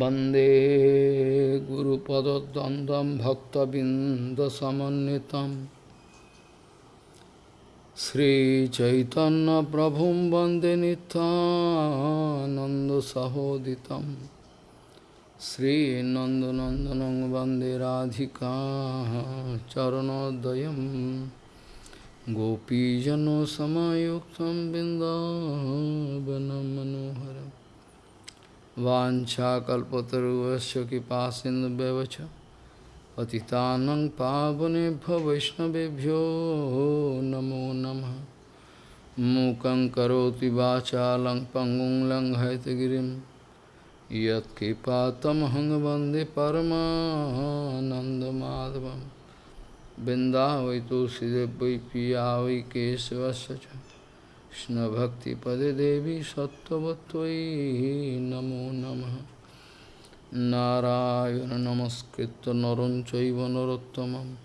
वन्दे गुरुपदद्वन्द्वं भक्तबिन्दसमन्वितं श्रीचैतन्यप्रभुं वन्दे नित्यानन्दसहोदितं श्रीनन्दनन्दनं वन्दे राधिका चरणोदयं गोपीजनसमायुक्तं बिन्दावनं मनोहरम् वाछा वाछाकल्पतरुवश कृपा सिंधुवच पति पावने वैष्णवभ्यो नमो नम। मूक करोति वाचालं पंगुं लंघयतगिरिं यत्कृपातमहं वंदे परमानन्दमाधवं बिन्दा वै तुलसीदेव पिया वै कृष्णभक्तिपदे देवी सत्त्ववत्त्वयि नमो नमः नारायण नमस्कृत्य नरं चैव नरोत्तमं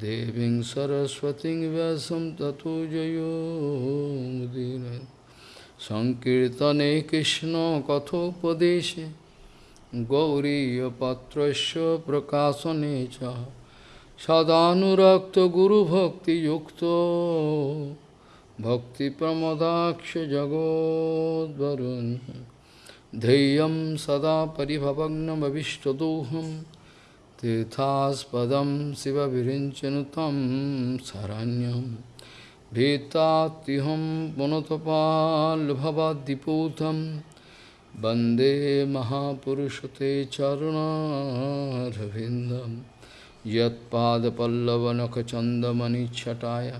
देवीं सरस्वतीं व्यासं ततो जयो मुदीरये सङ्कीर्तने कृष्णकथोपदेशे गौरीयपत्रस्य प्रकाशने च सदानुरक्तगुरुभक्तियुक्तो भक्तिप्रमदाक्षजगोद्वरुन् ध्येयं सदा परिभवग्नमविष्टदोहं तीर्थास्पदं शिवविरिञ्चनु तं शरण्यं भीतात्युहं पुनतपाल्भवाद्दिपूतं वन्दे महापुरुषते चरुणारविन्दं यत्पादपल्लवनखचन्दमनिच्छटाय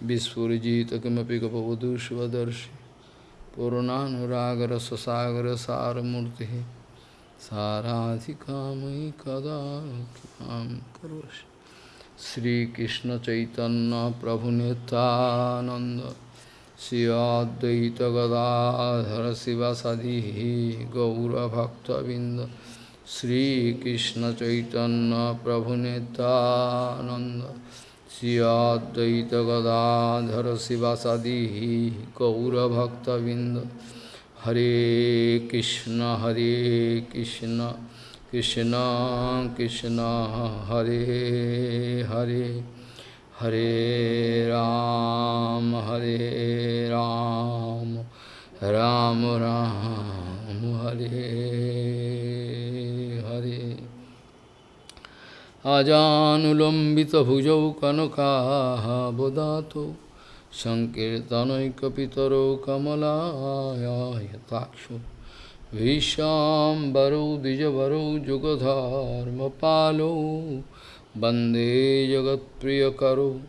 Vispurjita kimapi kapavadu shivadarshi Purunanuragara sasagara saramurti Saradhikamai kadakam karoshi Sri Krishna Chaitanya Prabhu Nityananda Sri Advaita Gadadhara Sivasadihi Gaura Bhakta Vinda Sri Krishna Chaitanya Prabhu Nityananda अद्वैत गदाधर शिवासादि गौरभक्तबिंद हरे कृष्ण हरे कृष्ण कृष्ण कृष्ण, हरे हरे हरे राम हरे राम राम राम, हरे हरे। अजानुलम्बितभुजौ कनकाबदातो सङ्कीर्तनैकपितरो कमलायताक्षो विशाम्बरौ, द्विजवरौ, जुगधर्मपालौ। वंदे जगत्प्रियकरो,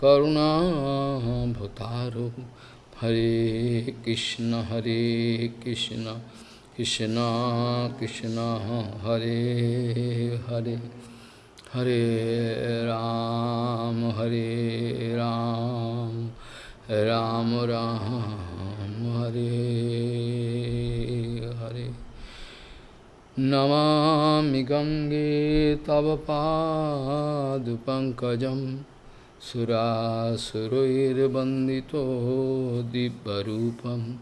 करुणाभतारो। हरे कृष्ण हरे Krishna Krishna Krishna, Hare Hare. Hare Ram, Hare Ram, Ram Ram, Hare Hare. Namami Gange Tavapadupankajam Surasuroirabandito Dibbarupam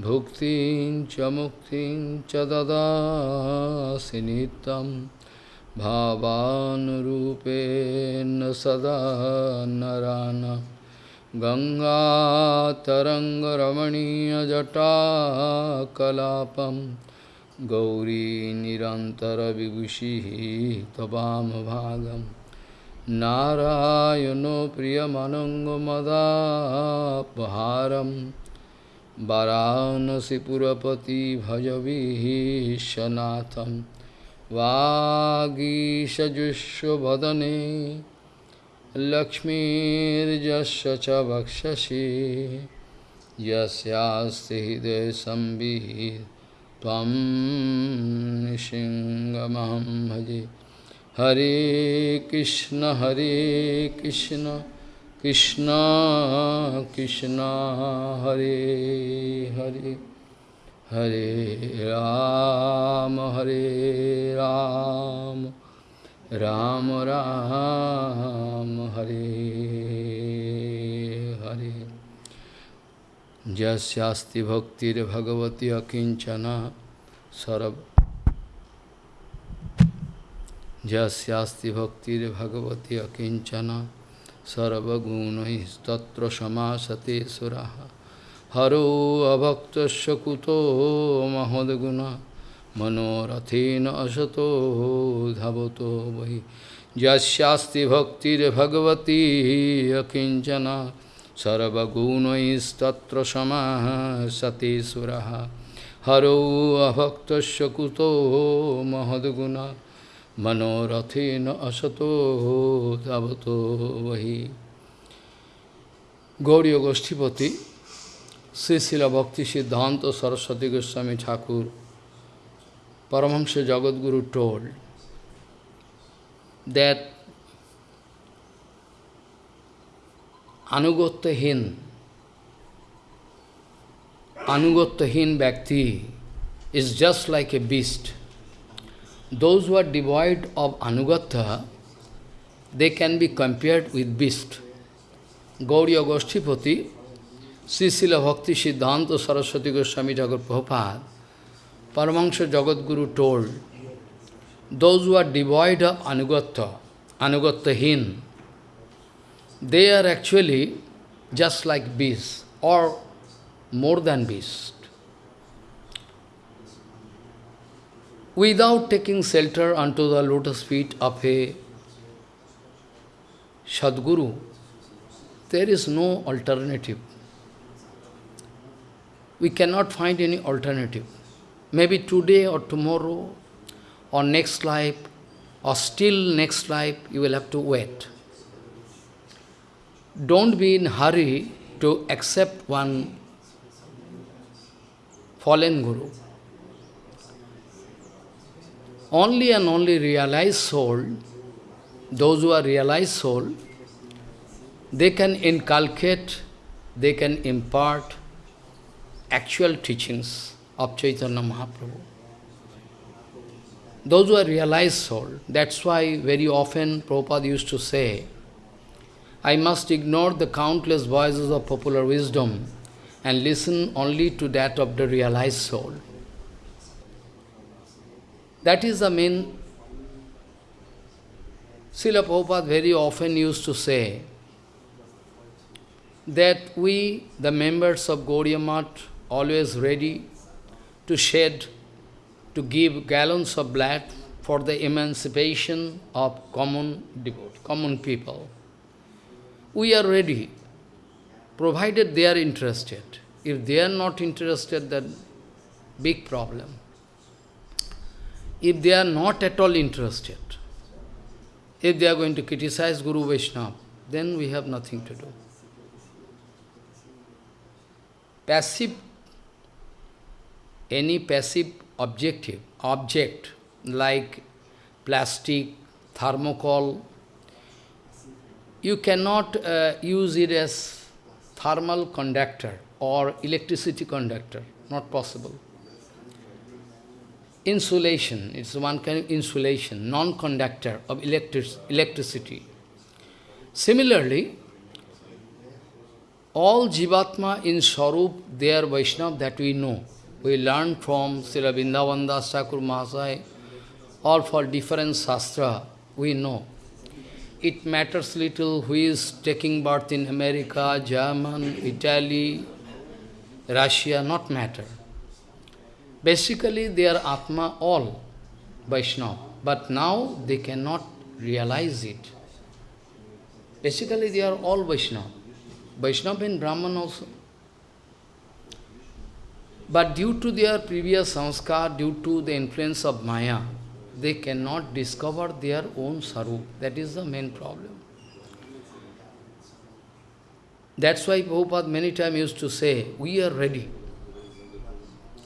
Bhuktin Chamuktin Chadada Sinitam भावानुरूपेण सदा नरान गङ्गातरङ्गरमणीयजटाकलापं गौरीनिरन्तरविभूषिः तवामभागं। नारायणो प्रियमनङ्गमदापहारं। वाराणसीपुरपति भजविः शनाथम् वागीशजुष्वदने च वक्षसि यस्यास्ति त्वं निशिङ्गमहं भजे। हरे कृष्ण हरे कृष्ण कृष्ण कृष्ण, हरे हरे। হরে রাম হরে রাম। রাম রাম, হরে হরে। যস্তি ভক্তির ভগবতী অকিঞ্চনা। সরব। যস্তি ভক্তির ভগবতী অকিঞ্চনা। সর্বগুণ তত্র সমাসতে সুরাহা। হরো অভক্ত কুতো মহোদগুণা মনোরথেন অসতো ধাবত বহি যাস্তি ভক্তির ভগবতী অকিঞ্চন সর্বগুণৈস্তত্র সমাসতে সুরহ হরৌ অভক্ত কুতো মহদ্গুণা মনোরথেন অসতো ধাবত বহি গৌরীয় গোষ্ঠীপতি Sri Srila Bhakti Siddhanta Saraswati Goswami Thakur, Paramahamsa Jagadguru told that Anugatyahin, Anugatyahin Bhakti is just like a beast. Those who are devoid of Anugatya, they can be compared with beast. Gauriya Goshtipati Srisila Bhakti Siddhanta Saraswati Goswami Thakur Prabhupada, Paramahansa Jagadguru told, those who are devoid of Anugatha, Anugathahin, they are actually just like beasts or more than beasts. without taking shelter unto the lotus feet of a Sadguru, there is no alternative. We cannot find any alternative. Maybe today or tomorrow or next life or still next life, you will have to wait. Don't be in hurry to accept one fallen Guru. Only and only realized soul, those who are realized soul, they can inculcate, they can impart actual teachings of Chaitanya Mahaprabhu. Those who are realized soul, that's why very often Prabhupada used to say, I must ignore the countless voices of popular wisdom and listen only to that of the realized soul. That is the main... Srila Prabhupada very often used to say that we, the members of Gaudiya Math, always ready to shed, to give gallons of blood for the emancipation of common devote, common people. We are ready, provided they are interested. If they are not interested, then big problem if they are not at all interested, if they are going to criticize Guru Vaishnava, then we have nothing to do. Passive, any passive objective, object like plastic, thermocol, you cannot uh, use it as thermal conductor or electricity conductor, not possible insulation, it's one kind of insulation, non-conductor of electric, electricity. Similarly, all Jivatma in Swarup, they are Vaishnava that we know. We learn from Srila Vrindavan Thakur Mahasaya, for different Shastra, we know. It matters little who is taking birth in America, German, Italy, Russia, not matter. Basically, they are Atma all, Vaishnava. But now they cannot realize it. Basically, they are all Vaishnava. Vaishnava and Brahman also. But due to their previous sanskar, due to the influence of Maya, they cannot discover their own sarup. That is the main problem. That's why Prabhupada many times used to say, we are ready.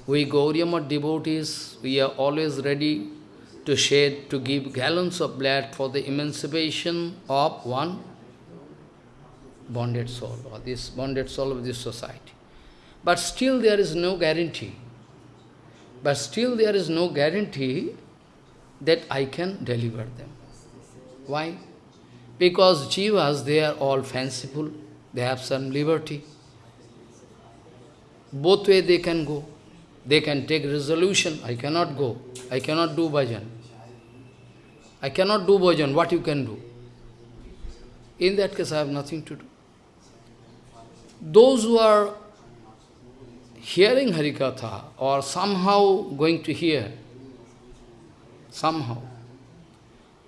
We Gauriya devotees, we are always ready to shed, to give gallons of blood for the emancipation of one bonded soul, or this bonded soul of this society. But still there is no guarantee. But still there is no guarantee that I can deliver them. Why? Because jivas, they are all fanciful, they have some liberty. Both way they can go. They can take resolution, I cannot go, I cannot do bhajan. I cannot do bhajan, what you can do? In that case, I have nothing to do. Those who are hearing Harikatha or somehow going to hear, somehow,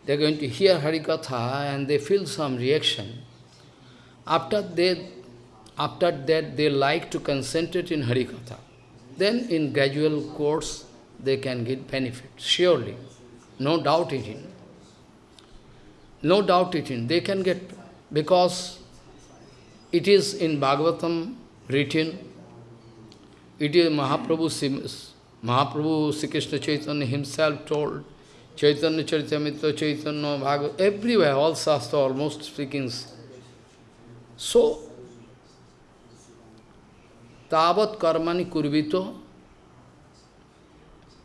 they are going to hear Harikatha and they feel some reaction. After they, after that, they like to concentrate in Harikatha. Then in gradual course, they can get benefit, surely. No doubt in it. No doubt it in. They can get, because it is in Bhagavatam written, it is Mahaprabhu, Mahaprabhu Sri Krishna Chaitanya himself told, Chaitanya Charitamrita, Chaitanya Bhagavat, everywhere, all Shastra almost speaking. So, Tavat karmani kurvito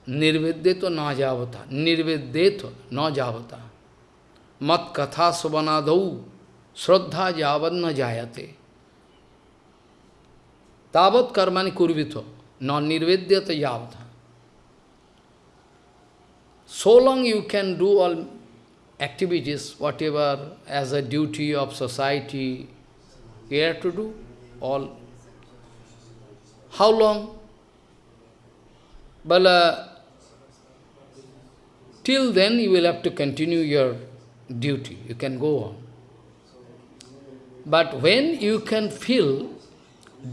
nirveddeto na javata, nirveddeto na javata, mat katha subanadau, shraddha javad na jayate. Tavat karmani kurvito, non nirvedyata yavata. So long you can do all activities, whatever as a duty of society, you have to do all. How long? Well, uh, till then you will have to continue your duty. You can go on. But when you can feel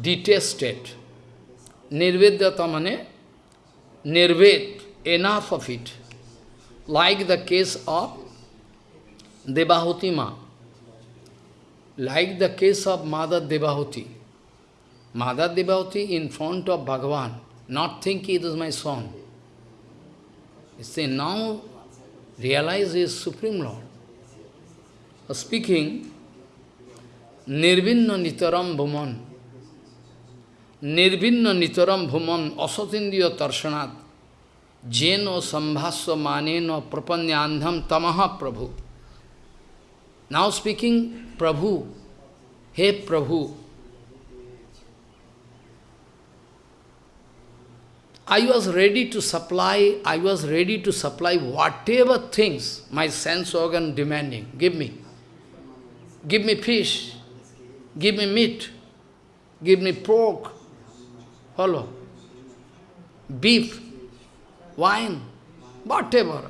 detested. Nirvedyata mane, nirved, enough of it. Like the case of Devahuti Ma. Like the case of Mother Devahuti. Mother Devahuti in front of Bhagavan, not thinking it is my son. See, now realize he is Supreme Lord. Speaking, Nirvinna Nitaram Bhuman, nirvinna nitaram bhuman asatindiya tarsanat jeno maneno prapanyandham tamaha prabhu. Now speaking, Prabhu, hey Prabhu, I was ready to supply, I was ready to supply whatever things my sense organ demanding. Give me. Give me fish. Give me meat. Give me pork. Follow. Beef, wine, whatever.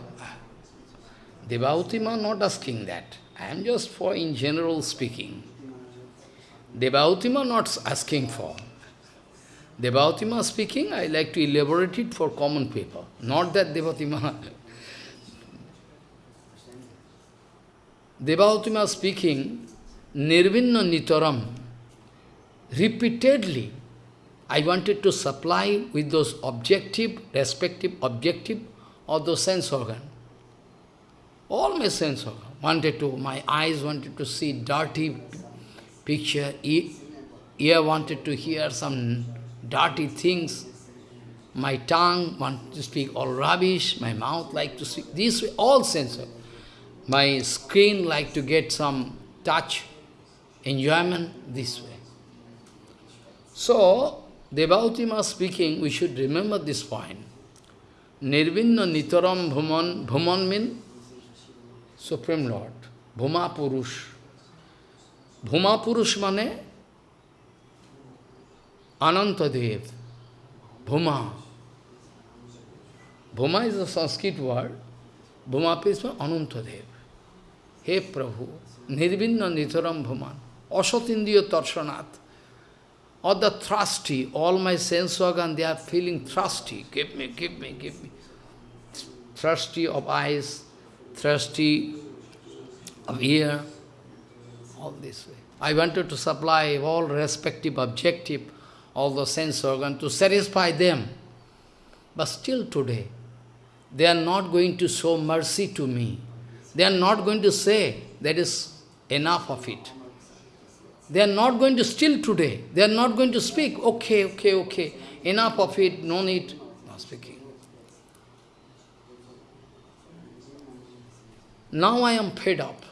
Devautima not asking that. I am just for in general speaking. Devautima not asking for. Devautima speaking, I like to elaborate it for common people. Not that Devautima. Devautima speaking, Nirvinna Nitaram, repeatedly I wanted to supply with those objective, respective objective of those sense organ. All my sense organ. Wanted to, my eyes wanted to see dirty picture, ear wanted to hear some dirty things, my tongue wanted to speak all rubbish, my mouth like to speak, these all sense organ. My skin like to get some touch, enjoyment, this way. So, Devautima speaking, we should remember this point. Nirvinna Nitaram Bhuman, Bhuman means Supreme Lord, Bhuma Purush. Bhuma Purush mane Anantadev, Bhuma. Bhuma is a Sanskrit word, Bhuma means Anantadev. He Prabhu, Nirvinna Nitaram Bhuman, Asatindiya Tarshanat or the thirsty, all my sense organ, they are feeling thirsty. Give me, give me, give me. Thirsty of eyes, thirsty of ear, all this way. I wanted to supply all respective objective, all the sense organ to satisfy them. But still today, they are not going to show mercy to me. They are not going to say, that is enough of it. They are not going to steal today. They are not going to speak. Okay, okay, okay. Enough of it, no need. Not speaking. Now I am fed up.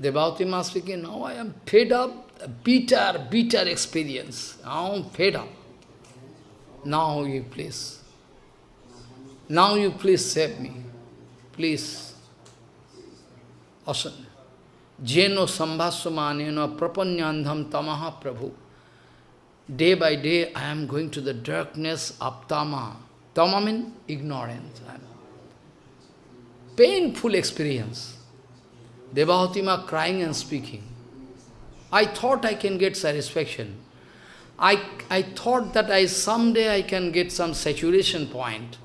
Devautima speaking, now I am fed up. Bitter, bitter experience. Now I am fed up. Now you please. Now you please save me. please. Awesome. Jeno sambhasvamaneno prapanyandham tamaha prabhu. Day by day I am going to the darkness of tama. Tama means ignorance. Painful experience. Devahutima crying and speaking. I thought I can get satisfaction. I, I thought that I someday I can get some saturation point,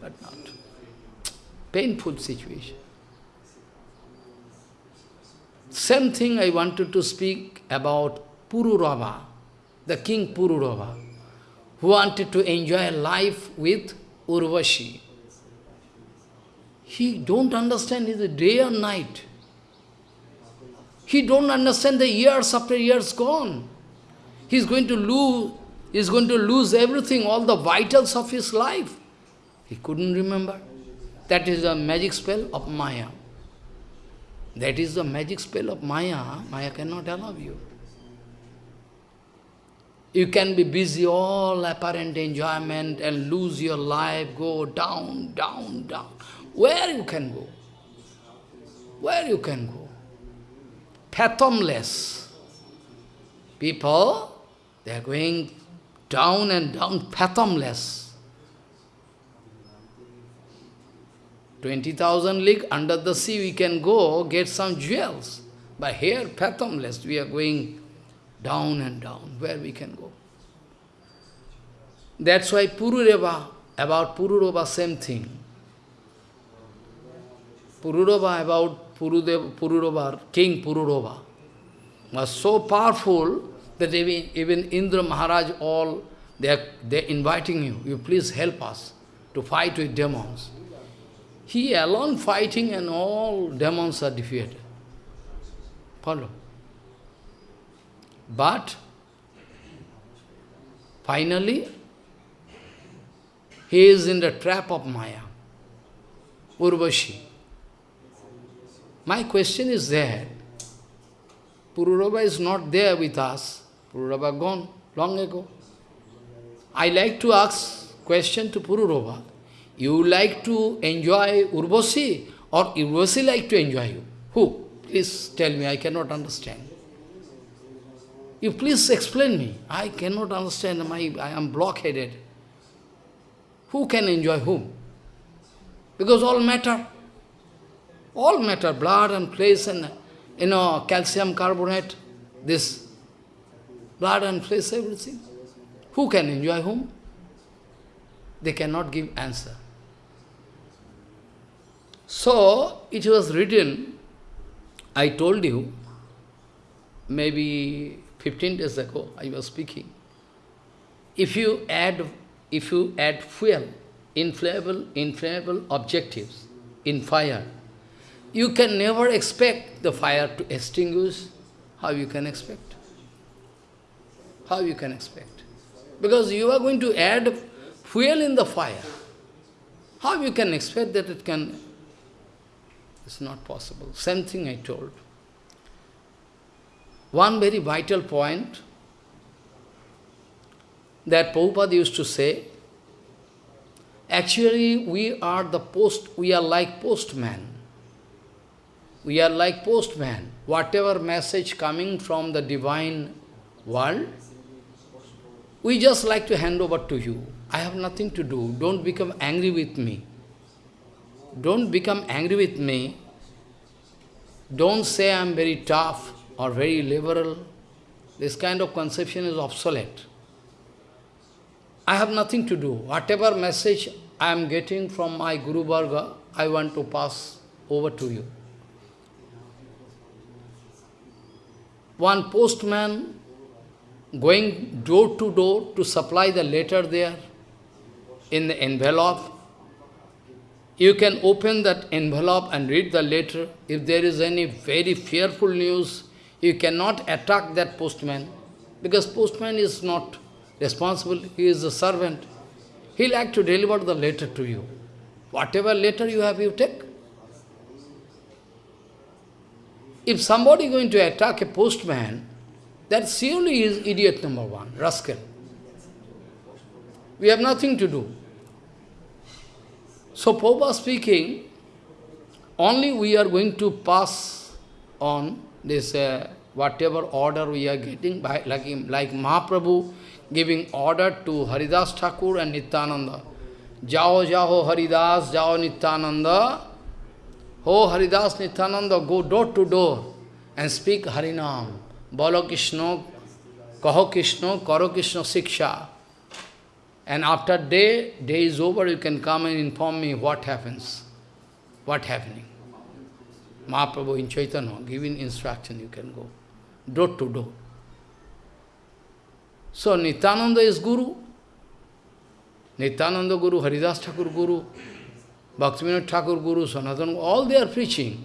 but not. Painful situation. Same thing I wanted to speak about Pururava, the king Pururava, who wanted to enjoy life with Urvashi. He don't understand it day or night. He don't understand the years after years gone. He's going to lose, he's going to lose everything, all the vitals of his life. He couldn't remember. That is the magic spell of Maya. That is the magic spell of Maya. Maya cannot allow you. You can be busy, all apparent enjoyment, and lose your life, go down, down, down. Where you can go? Where you can go? Fathomless. People, they are going down and down, fathomless. 20,000 league under the sea we can go get some jewels. But here, fathomless, we are going down and down, where we can go. That's why Pururava, about Pururava, same thing. Pururava, about Pururava, King Pururava, was so powerful that even, even Indra Maharaj, all, they are they're inviting you, you please help us to fight with demons. He alone fighting and all demons are defeated. Follow. But, finally, he is in the trap of Maya, Urvashi. My question is there. Pururava is not there with us. Pururava gone long ago. I like to ask question to Pururava. You like to enjoy Urvasi or Urvasi like to enjoy you? Who? Please tell me, I cannot understand. You please explain me. I cannot understand, my, I am blockheaded. Who can enjoy whom? Because all matter. All matter, blood and flesh and, you know, calcium carbonate, this blood and flesh, everything. Who can enjoy whom? They cannot give answer. So, it was written, I told you, maybe 15 days ago, I was speaking. If you add, if you add fuel, inflammable, inflammable objectives in fire, you can never expect the fire to extinguish. How you can expect? How you can expect? Because you are going to add fuel in the fire. How you can expect that it can it's not possible. Same thing I told. One very vital point that Prabhupada used to say, actually we are the post, we are like postman. We are like postman. Whatever message coming from the divine world, we just like to hand over to you. I have nothing to do. Don't become angry with me. Don't become angry with me. Don't say I am very tough or very liberal. This kind of conception is obsolete. I have nothing to do. Whatever message I am getting from my Guru Varga, I want to pass over to you. One postman going door to door to supply the letter there in the envelope, you can open that envelope and read the letter. If there is any very fearful news, you cannot attack that postman, because postman is not responsible, he is a servant. He like to deliver the letter to you. Whatever letter you have, you take. If somebody is going to attack a postman, that surely is idiot number one, rascal. We have nothing to do. So Prabhupada speaking, only we are going to pass on this uh, whatever order we are getting, by, like, like Mahaprabhu giving order to Haridas Thakur and Nityananda. Jao Jao Haridas, Jao Nityananda. Oh Haridas Nityananda, go door to door and speak Harinam. Bolo Krishna, Kaho Krishna, Karo Krishna Siksha. And after day, day is over, you can come and inform me what happens, what happening. Mahaprabhu in Chaitanya, giving instruction, you can go, door to door. So Nityananda is Guru. Nityananda Guru, Haridas Thakur Guru, Bhaktivinoda Thakur Guru, Sanatana, all they are preaching.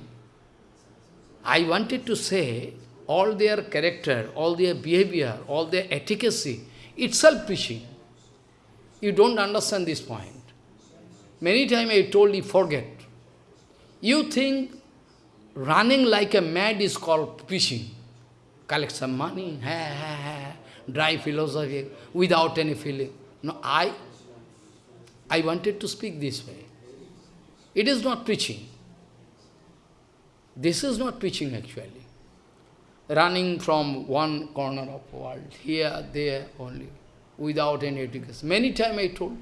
I wanted to say, all their character, all their behavior, all their efficacy, itself preaching. You don't understand this point. Many times I told you, forget. You think running like a mad is called preaching. Collect some money, ha, ha, ha, dry philosophy, without any feeling. No, I, I wanted to speak this way. It is not preaching. This is not preaching actually. Running from one corner of world, here, there only, without any education. Many times I told,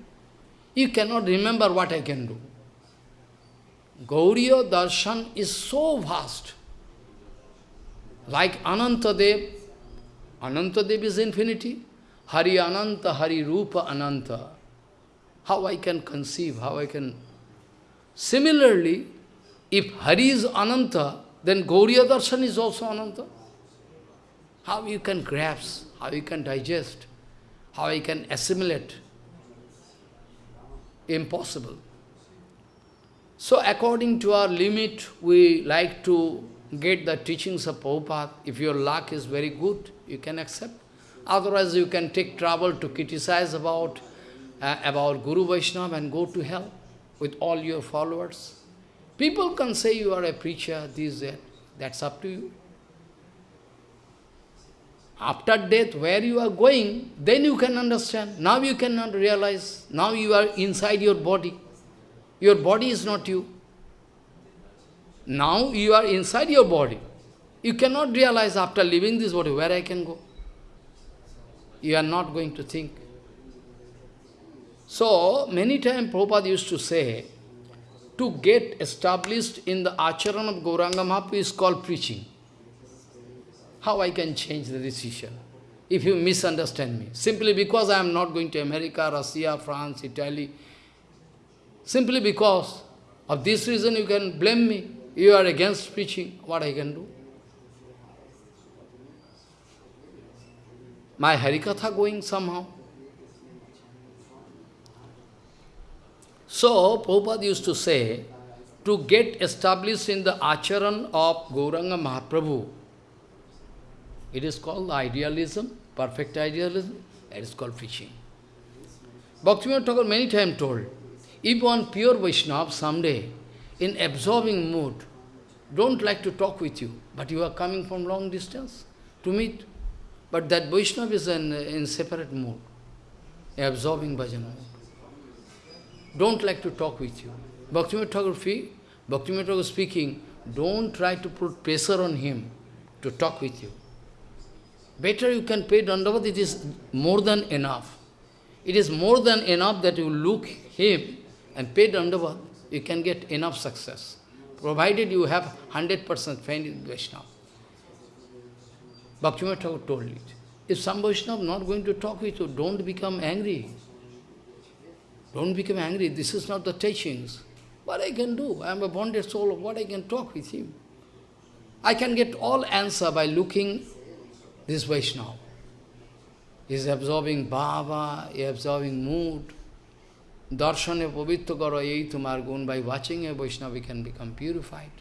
you cannot remember what I can do. Gauriya Darshan is so vast. Like Anantadev, Anantadev is infinity. Hari Ananta, Hari Rupa Ananta. How I can conceive, how I can... Similarly, if Hari is Ananta, then Gauriya Darshan is also Ananta. How you can grasp, how you can digest, how you can assimilate. Impossible. So according to our limit, we like to get the teachings of Prabhupada. If your luck is very good, you can accept. Otherwise, you can take trouble to criticize about, uh, about Guru Vaishnava and go to hell with all your followers. People can say you are a preacher, this, that. That's up to you. After death, where you are going, then you can understand. Now you cannot realize. Now you are inside your body. Your body is not you. Now you are inside your body. You cannot realize after leaving this body where I can go. You are not going to think. So, many times Prabhupada used to say, to get established in the acharan of Gauranga Mahaprabhu is called preaching. How I can change the decision? If you misunderstand me. Simply because I am not going to America, Russia, France, Italy, Simply because of this reason you can blame me. You are against preaching. What I can do? My Harikatha going somehow. So, Prabhupada used to say, to get established in the acharan of Gauranga Mahaprabhu, it is called idealism, perfect idealism, it is called preaching. Bhaktivinoda Thakur many times told, if one pure Vaishnava someday, in absorbing mood, don't like to talk with you, but you are coming from long distance to meet. But that Vaishnava is in, in separate mood, absorbing bhajan mood. Don't like to talk with you. Bhaktivinoda Thakur, Bhaktivinoda Thakur speaking, don't try to put pressure on him to talk with you. Better you can pay Dandavat, it is more than enough. It is more than enough that you look him and pay Dandavat, you can get enough success, provided you have 100% faith in Vaishnava. Bhaktivinoda Thakur told it. If some Vaishnava not going to talk with you, don't become angry. Don't become angry. This is not the teachings. What I can do? I am a bonded soul. What I can talk with him? I can get all answer by looking this Vaishnava. Is absorbing bhava, absorbing mood, Darshane pavitra karo ei tumar gun. By watching a Vaishnava, we can become purified.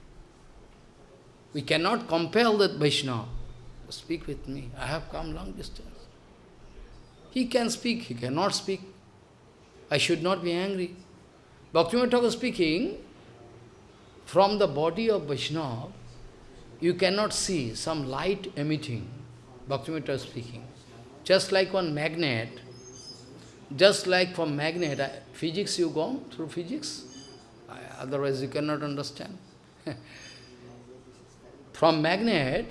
We cannot compel that Vaishnava. Speak with me. I have come long distance. He can speak, he cannot speak. I should not be angry. Bhaktivinoda Thakur speaking, from the body of Vaishnava, you cannot see some light emitting. Bhaktivinoda speaking. Just like one magnet, just like for magnet, uh, physics you go through physics, otherwise you cannot understand. From magnet,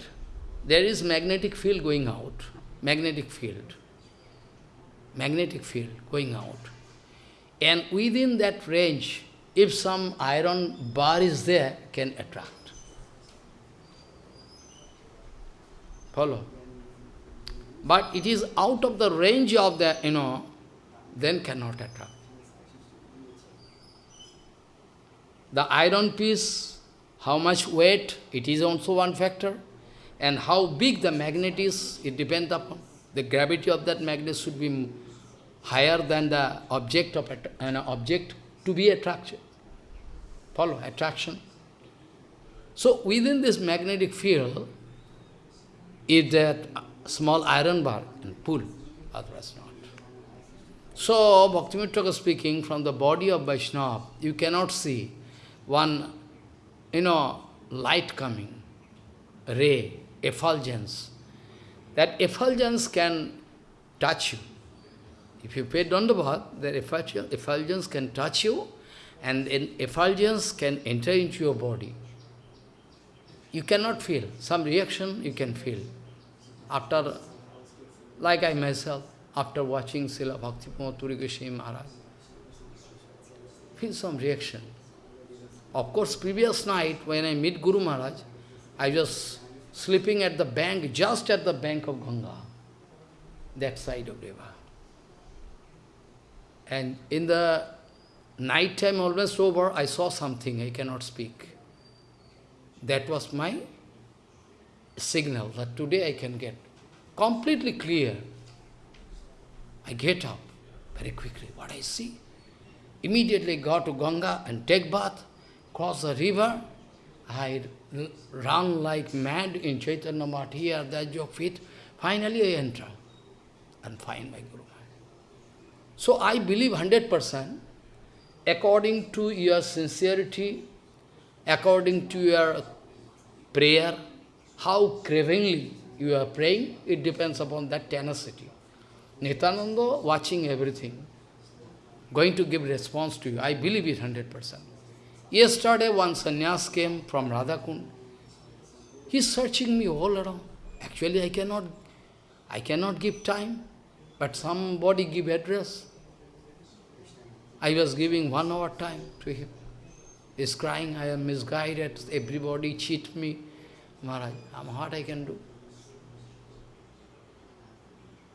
there is magnetic field going out. Magnetic field. Magnetic field going out. And within that range, if some iron bar is there, can attract. Follow? But it is out of the range of the, you know, then cannot attract. The iron piece, how much weight, it is also one factor. And how big the magnet is, it depends upon. The gravity of that magnet should be higher than the object of an object to be attracted. Follow, attraction. So within this magnetic field is that uh, small iron bar and pull, otherwise not. So, Bhaktivinoda speaking, from the body of Vaishnava, you cannot see one, you know, light coming, ray, effulgence. That effulgence can touch you. If you pay Dandabhat, that effulgence can touch you and effulgence can enter into your body. You cannot feel. Some reaction you can feel. After, like I myself, after watching Srila Bhakti Puri Goswami Maharaj, feel some reaction. Of course, previous night when I meet Guru Maharaj, I was sleeping at the bank, just at the bank of Ganga, that side of river. And in the night time, almost over, I saw something, I cannot speak. That was my signal that today I can get completely clear. I get up very quickly. What I see? Immediately go to Ganga and take bath cross the river, I run like mad in Chaitanya Math here, that's your feet. Finally I enter and find my Guru So I believe 100%, according to your sincerity, according to your prayer, how cravingly you are praying, it depends upon that tenacity. Nityananda watching everything, going to give response to you. I believe it 100%. Yesterday one sannyas came from Radhakund. He's searching me all around. Actually, I cannot, I cannot give time, but somebody give address. I was giving one hour time to him. He's crying, I am misguided, everybody cheat me. Maharaj, I'm what I can do?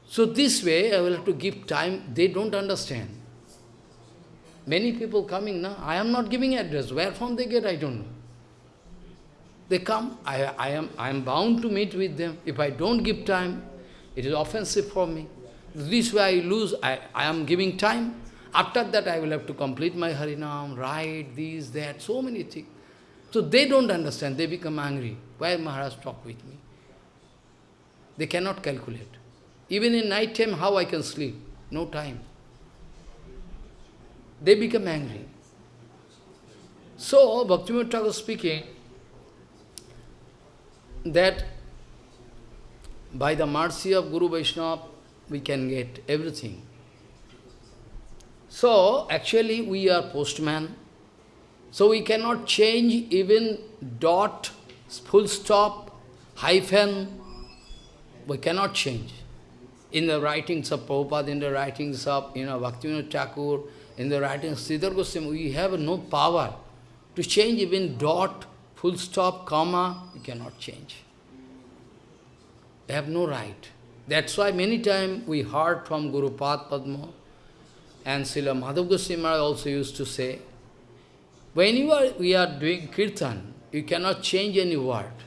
So this way, I will have to give time. They don't understand. Many people coming now, I am not giving address. Where from they get, I don't know. They come, I, I, am, I am bound to meet with them. If I don't give time, it is offensive for me. This way I lose, I, I am giving time. After that I will have to complete my Harinam, write this, that, so many things. So they don't understand, they become angry. Why Maharaj talk with me? They cannot calculate. Even in night time, how I can sleep? No time they become angry. So, Bhaktivinoda Thakur speaking that by the mercy of Guru Vaishnava, we can get everything. So, actually we are postman, so we cannot change even dot, full stop, hyphen, we cannot change. In the writings of Prabhupada, in the writings of you know, Bhaktivinoda Thakur, in the writing Sridhar Goswami, we have no power to change even dot, full stop, comma, we cannot change. We have no right. That's why many times we heard from Guru Pad Padma and Srila Madhav Goswami also used to say, when you are, we are doing kirtan, you cannot change any word.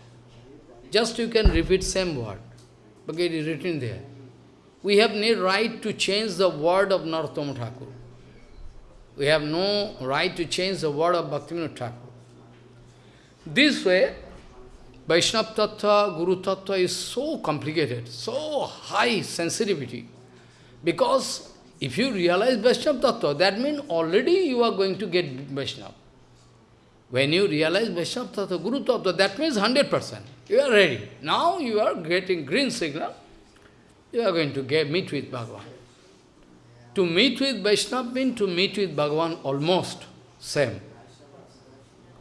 Just you can repeat same word, But it is written there. We have no right to change the word of Narottama Thakur. We have no right to change the word of Bhaktivinoda Thakur. This way, Vaishnava Tattva, Guru Tattva is so complicated, so high sensitivity. Because if you realize Vaishnava Tattva, that means already you are going to get Vaishnava. When you realize Vaishnava Tattva, Guru Tattva, that means 100%. You are ready. Now you are getting green signal. You are going to get meet with Bhagavan. To meet with Vaishnava means to meet with Bhagavan almost same.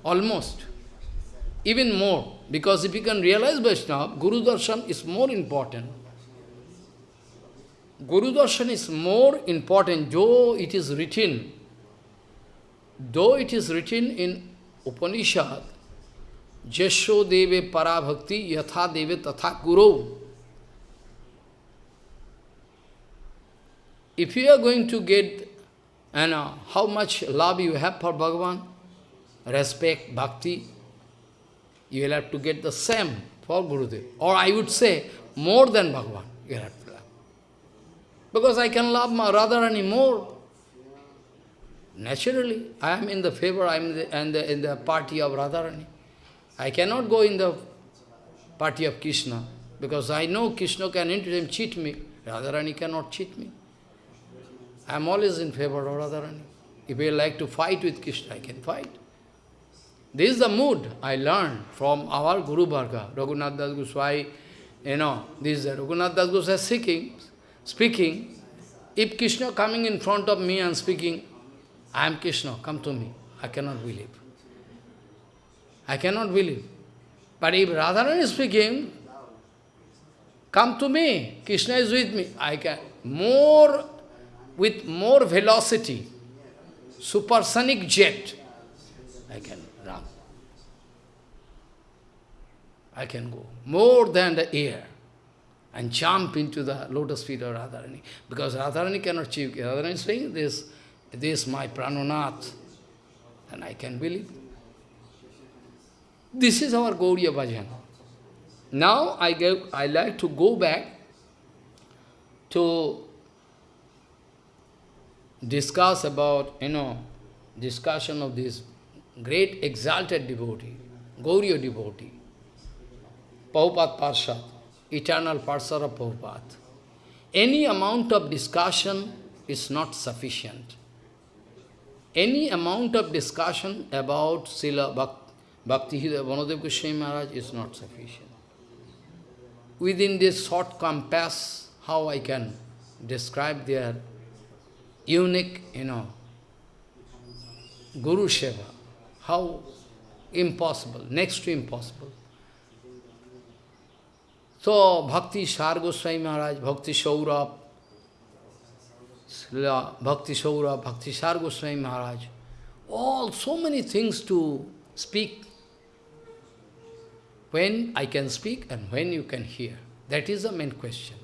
Almost. even more. Because if you can realize Vaishnava, Guru Darshan is more important. Guru Darshan is more important, though it is written, though it is written in उपनिषद जशो देवे पराभक्ति, यथा देवे तथा गुरु। If you are going to get an how much love you have for Bhagwan respect bhakti you will have to get the same for Gurudev और I would say more than Bhagwan you have to love because I can love my Radha Rani more Naturally, I am in the favor, I am in the, in the, in the party of Radharani. I cannot go in the party of Krishna, because I know Krishna can anytime cheat me. Radharani cannot cheat me. I am always in favor of Radharani. If I like to fight with Krishna, I can fight. This is the mood I learned from our Guru Varga, Raghunath Das Goswami. You know, this is Raghunath Das Goswami speaking, speaking. If Krishna coming in front of me and speaking, I am Krishna, come to me. I cannot believe. I cannot believe. But if Radharani is speaking, come to me, Krishna is with me, I can, more, with more velocity, supersonic jet, I can run. I can go more than the air and jump into the lotus feet of Radharani. Because Radharani cannot achieve. Radharani is saying this, this is my prananath. And I can believe. This is our Gauriya Bhajan. Now I, go, I like to go back to discuss about, you know, discussion of this great exalted devotee, Gauriya devotee, Prabhupada Parshad, eternal Parshad of Prabhupada. Any amount of discussion is not sufficient. Any amount of discussion about Srila Bhakti, Bhakti Vanadev Goswami Maharaj is not sufficient. Within this short compass, how I can describe their unique, you know, Guru Seva. How impossible, next to impossible. So, Bhakti Sar Goswami Maharaj, Bhakti Saurabh, Bhakti Saurabh, Bhakti Sar Goswami Maharaj, all so many things to speak when I can speak and when you can hear. That is the main question.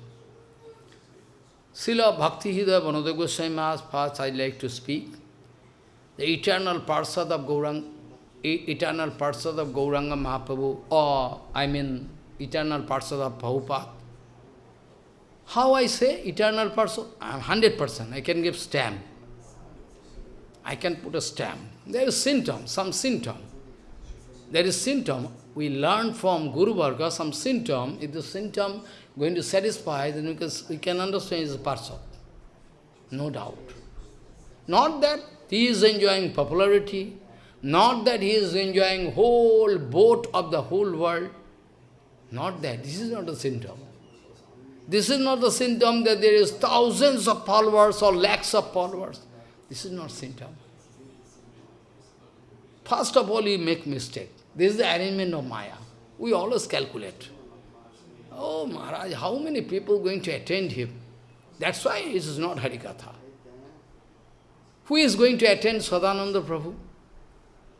Srila Bhakti Hridaya Vanadev Goswami Maharaj, first I like to speak. The eternal Parsad of Gauranga, eternal Parsad of Gauranga Mahaprabhu, or I mean eternal Parsad of Prabhupada. How I say eternal person? I am 100%, I can give stamp. I can put a stamp. There is symptom, some symptom. There is symptom we learn from Guru Varga some symptom, if the symptom going to satisfy, then we can, we can understand is a person. No doubt. Not that he is enjoying popularity, not that he is enjoying whole boat of the whole world. Not that. This is not a symptom. This is not the symptom that there is thousands of followers or lakhs of followers. This is not symptom. First of all, you make mistake. This is the arrangement of Maya. We always calculate. Oh, Maharaj, how many people going to attend him? That's why it is not Harikatha. Who is going to attend Sadananda Prabhu?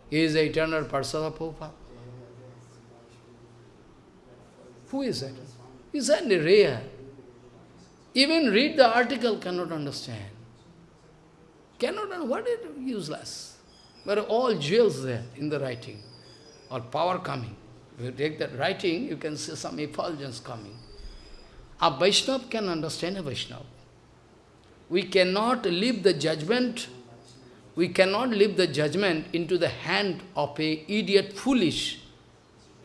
He is the eternal Parsada Prabhupada. Who is that? Is that rare? Even read the article cannot understand. Cannot understand. What is useless? But all jewels there in the writing or power coming. If you take that writing, you can see some effulgence coming. A Vaishnava can understand a Vaishnava. We cannot leave the judgment, we cannot leave the judgment into the hand of a idiot, foolish,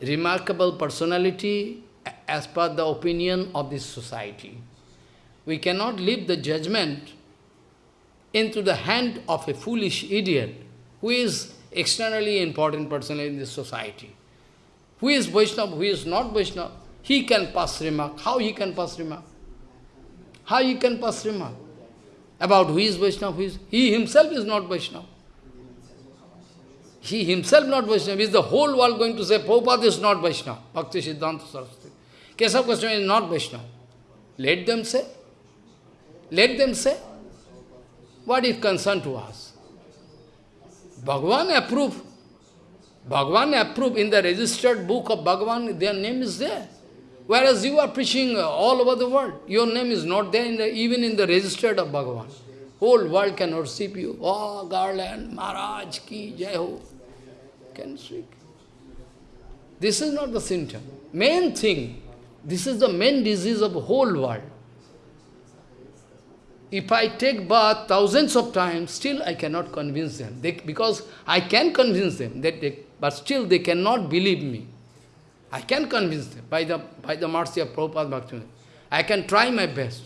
remarkable personality as per the opinion of this society. We cannot leave the judgment into the hand of a foolish idiot who is externally important person in this society. Who is Vaishnava, who is not Vaishnava, he can pass remark. How he can pass remark? How he can pass remark? About who is Vaishnava, who is... He himself is not Vaishnava. He himself not Vaishnava. Is the whole world going to say, Prabhupada is not Vaishnava? Bhakti Siddhanta Saraswati. Keshav Goswami is not Vaishnava. Let them say. Let them say. What is concern to us? Bhagavan approved. Bhagavan approved in the registered book of Bhagavan, their name is there. Whereas you are preaching all over the world, your name is not there, in the, even in the registered of Bhagavan. Whole world can worship you. Oh, Garland, Maharaj, Ki, Jai Ho. Can speak. This is not the symptom. Main thing, this is the main disease of the whole world. If I take bath thousands of times, still I cannot convince them. They, because I can convince them, that they, but still they cannot believe me. I can convince them by the, by the mercy of Prabhupada Bhaktivinoda. I can try my best.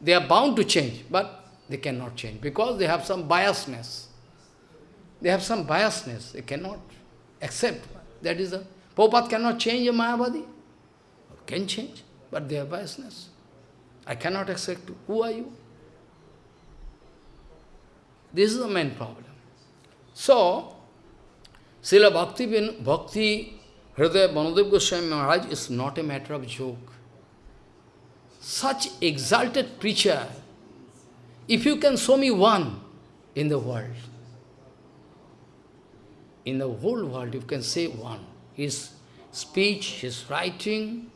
They are bound to change, but they cannot change because they have some biasness. They have some biasness. They cannot accept. That is a Prabhupada cannot change a Mayavadi. Can change, but they have biasness. I cannot accept. Who are you? This is the main problem. So, Srila Bhakti, Bhakti Hridaya Banadev Goswami Maharaj is not a matter of joke. Such exalted preacher, if you can show me one in the world, in the whole world you can say one, his speech, his writing,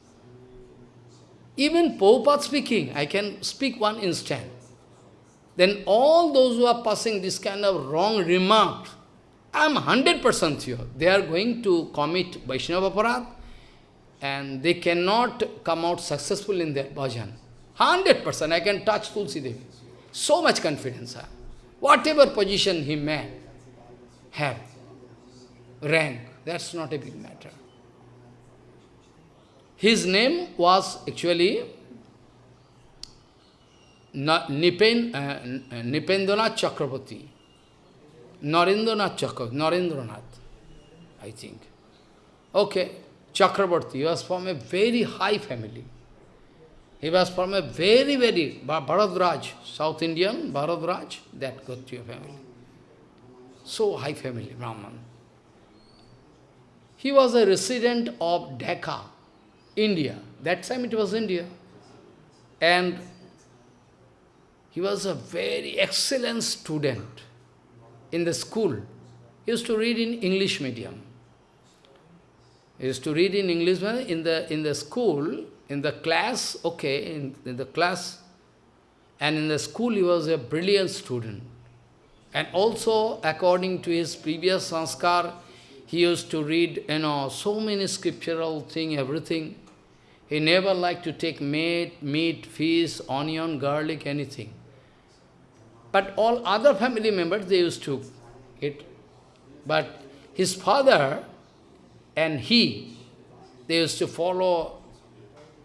even Prabhupada speaking, I can speak one instant then all those who are passing this kind of wrong remark, I am 100% sure they are going to commit Vaishnava Aparad and they cannot come out successful in their bhajan. 100% I can touch Tulsi Devi. So much confidence. Huh? Whatever position he may have, rank, that's not a big matter. His name was actually Nipen, uh, Nipendranath Chakraborty. Narendranath Chakraborty, Narendranath, I think. Okay, Chakraborty, was from a very high family. He was from a very, very, Bharadwaj, South Indian, Bharadwaj, that Gotriya family. So high family, Brahman. He was a resident of Dhaka, India. That time it was India. And he was a very excellent student in the school. He used to read in English medium. He used to read in English in the in the school, in the class, okay, in, in the class, and in the school he was a brilliant student. And also, according to his previous sanskar, he used to read, you know, so many scriptural thing, everything. He never liked to take meat, meat, fish, onion, garlic, anything. But all other family members, they used to eat. But his father and he, they used to follow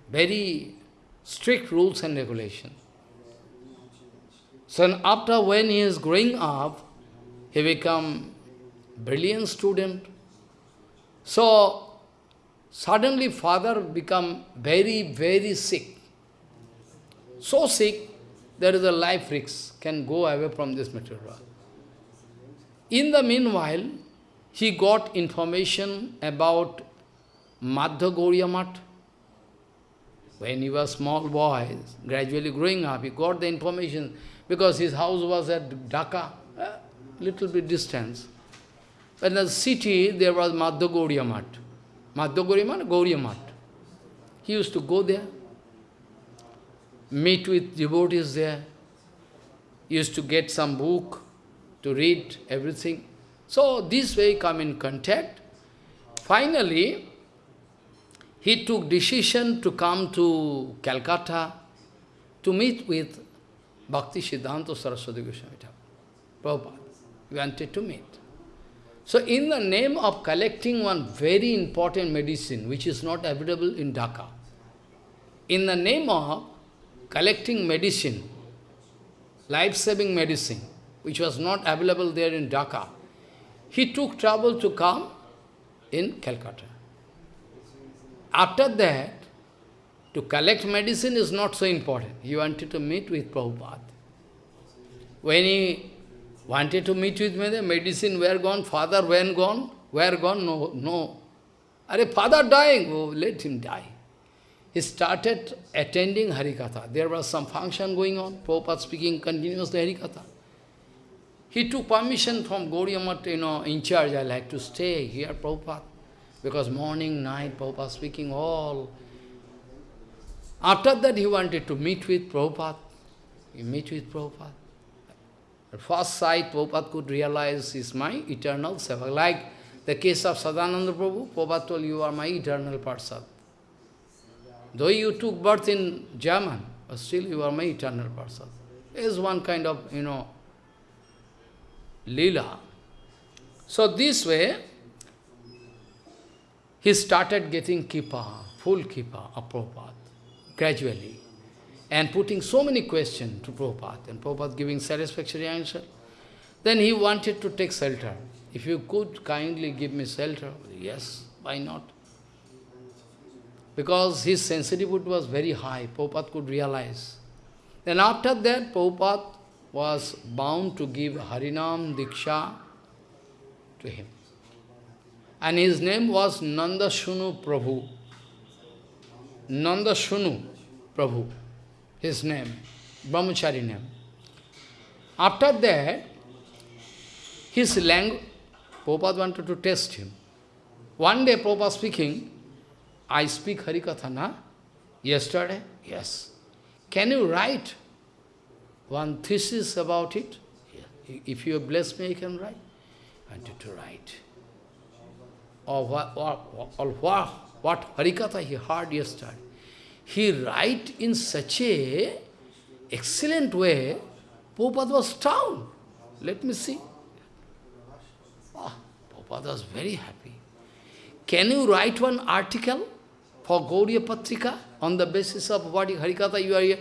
very strict rules and regulations. So after when he is growing up, he become brilliant student. So suddenly father become very, very sick. So sick, there is a life risk, can go away from this material world. In the meanwhile, he got information about Madhva Gauriya. When he was small boy, gradually growing up, he got the information because his house was at Dhaka, a little bit distance. But In the city, there was Madhva Gauriya Math. Madhva Gauriya Math. He used to go there meet with devotees there, used to get some book to read everything. So this way come in contact. Finally, he took decision to come to Calcutta to meet with Bhakti Siddhanta Saraswati Goswami Prabhupada. He wanted to meet. So in the name of collecting one very important medicine which is not available in Dhaka, in the name of collecting medicine, life-saving medicine, which was not available there in Dhaka. He took trouble to come in Calcutta. After that, to collect medicine is not so important. He wanted to meet with Prabhupada. When he Wanted to meet with me, the medicine were gone, father when gone, where gone, no, no. Are father dying, oh, let him die. He started attending Harikatha. There was some function going on, Prabhupada speaking continuously Harikatha. He took permission from Gauriya you know, in charge, I like to stay here, Prabhupada. Because morning, night, Prabhupada speaking all. After that, he wanted to meet with Prabhupada. He meet with Prabhupada. At first sight, Prabhupada could realize is my eternal seva. Like the case of Sadananda Prabhu, Prabhupada told you are my eternal Parsad. Though you took birth in German, but still you are my eternal person. Is one kind of, you know, lila. So this way, he started getting kripa, full kripa of Prabhupada, gradually and putting so many questions to Prabhupada, and Prabhupada giving satisfactory answer. Then he wanted to take shelter. If you could kindly give me shelter, yes, why not? Because his sensitivity was very high, Prabhupada could realize. Then after that, Prabhupada was bound to give Harinam Diksha to him. And his name was Nanda Shunu Prabhu. Nanda Shunu Prabhu his name, Brahmachari name. After that, his language, Prabhupada wanted to test him. One day Prabhupada speaking, I speak Harikatha, na? Yesterday? Yes. Can you write one thesis about it? If you bless me, I can write. I to write. Or what, or, or what, Harikatha he heard yesterday he write in such a excellent way, Prabhupada was down. Let me see. Oh, Prabhupada was very happy. Can you write one article for Gauriya Patrika on the basis of what Harikatha you are here?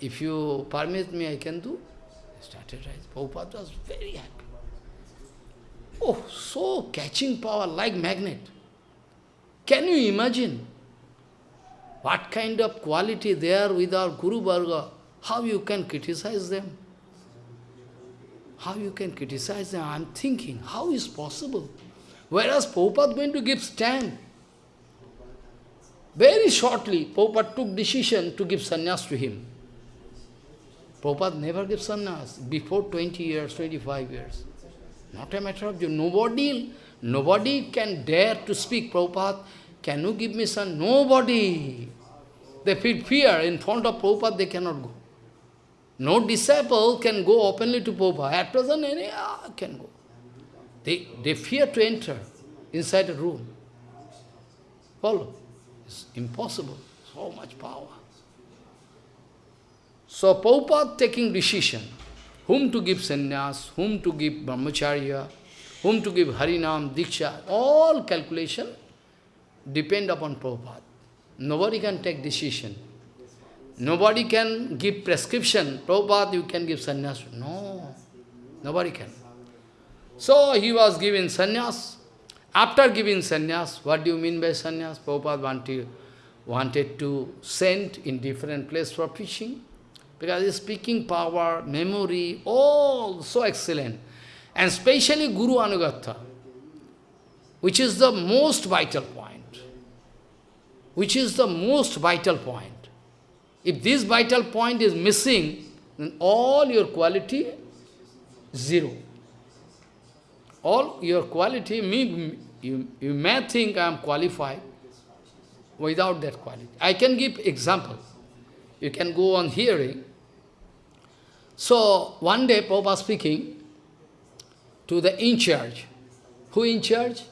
If you permit me, I can do. I started writing. Prabhupada was very happy. Oh, so catching power like magnet. Can you imagine? What kind of quality they are with our Guru Varga? How you can criticize them? How you can criticize them? I am thinking, how is possible? Whereas Prabhupada going to give stand. Very shortly, Prabhupada took decision to give sannyas to him. Prabhupada never gave sannyas before 20 years, 25 years. Not a matter of you. Nobody, nobody can dare to speak, Prabhupada, can you give me son? Nobody. They feel fear. In front of Prabhupada, they cannot go. No disciple can go openly to Prabhupada. At present, any ah, can go. They, they fear to enter inside a room. Follow? It's impossible. So much power. So Prabhupada taking decision, whom to give sannyas, whom to give brahmacharya, whom to give harinam, diksha, all calculation, depend upon Prabhupada. Nobody can take decision. Nobody can give prescription. Prabhupada, you can give sannyas. No, nobody can. So he was given sannyas. After giving sannyas, what do you mean by sannyas? Prabhupada wanted, wanted to send in different place for preaching. Because his speaking power, memory, all so excellent. And especially Guru Anugatha, which is the most vital point which is the most vital point. If this vital point is missing, then all your quality, zero. All your quality, you, you may think I am qualified without that quality. I can give example. You can go on hearing. So, one day Prabhupada speaking to the in charge. Who in charge?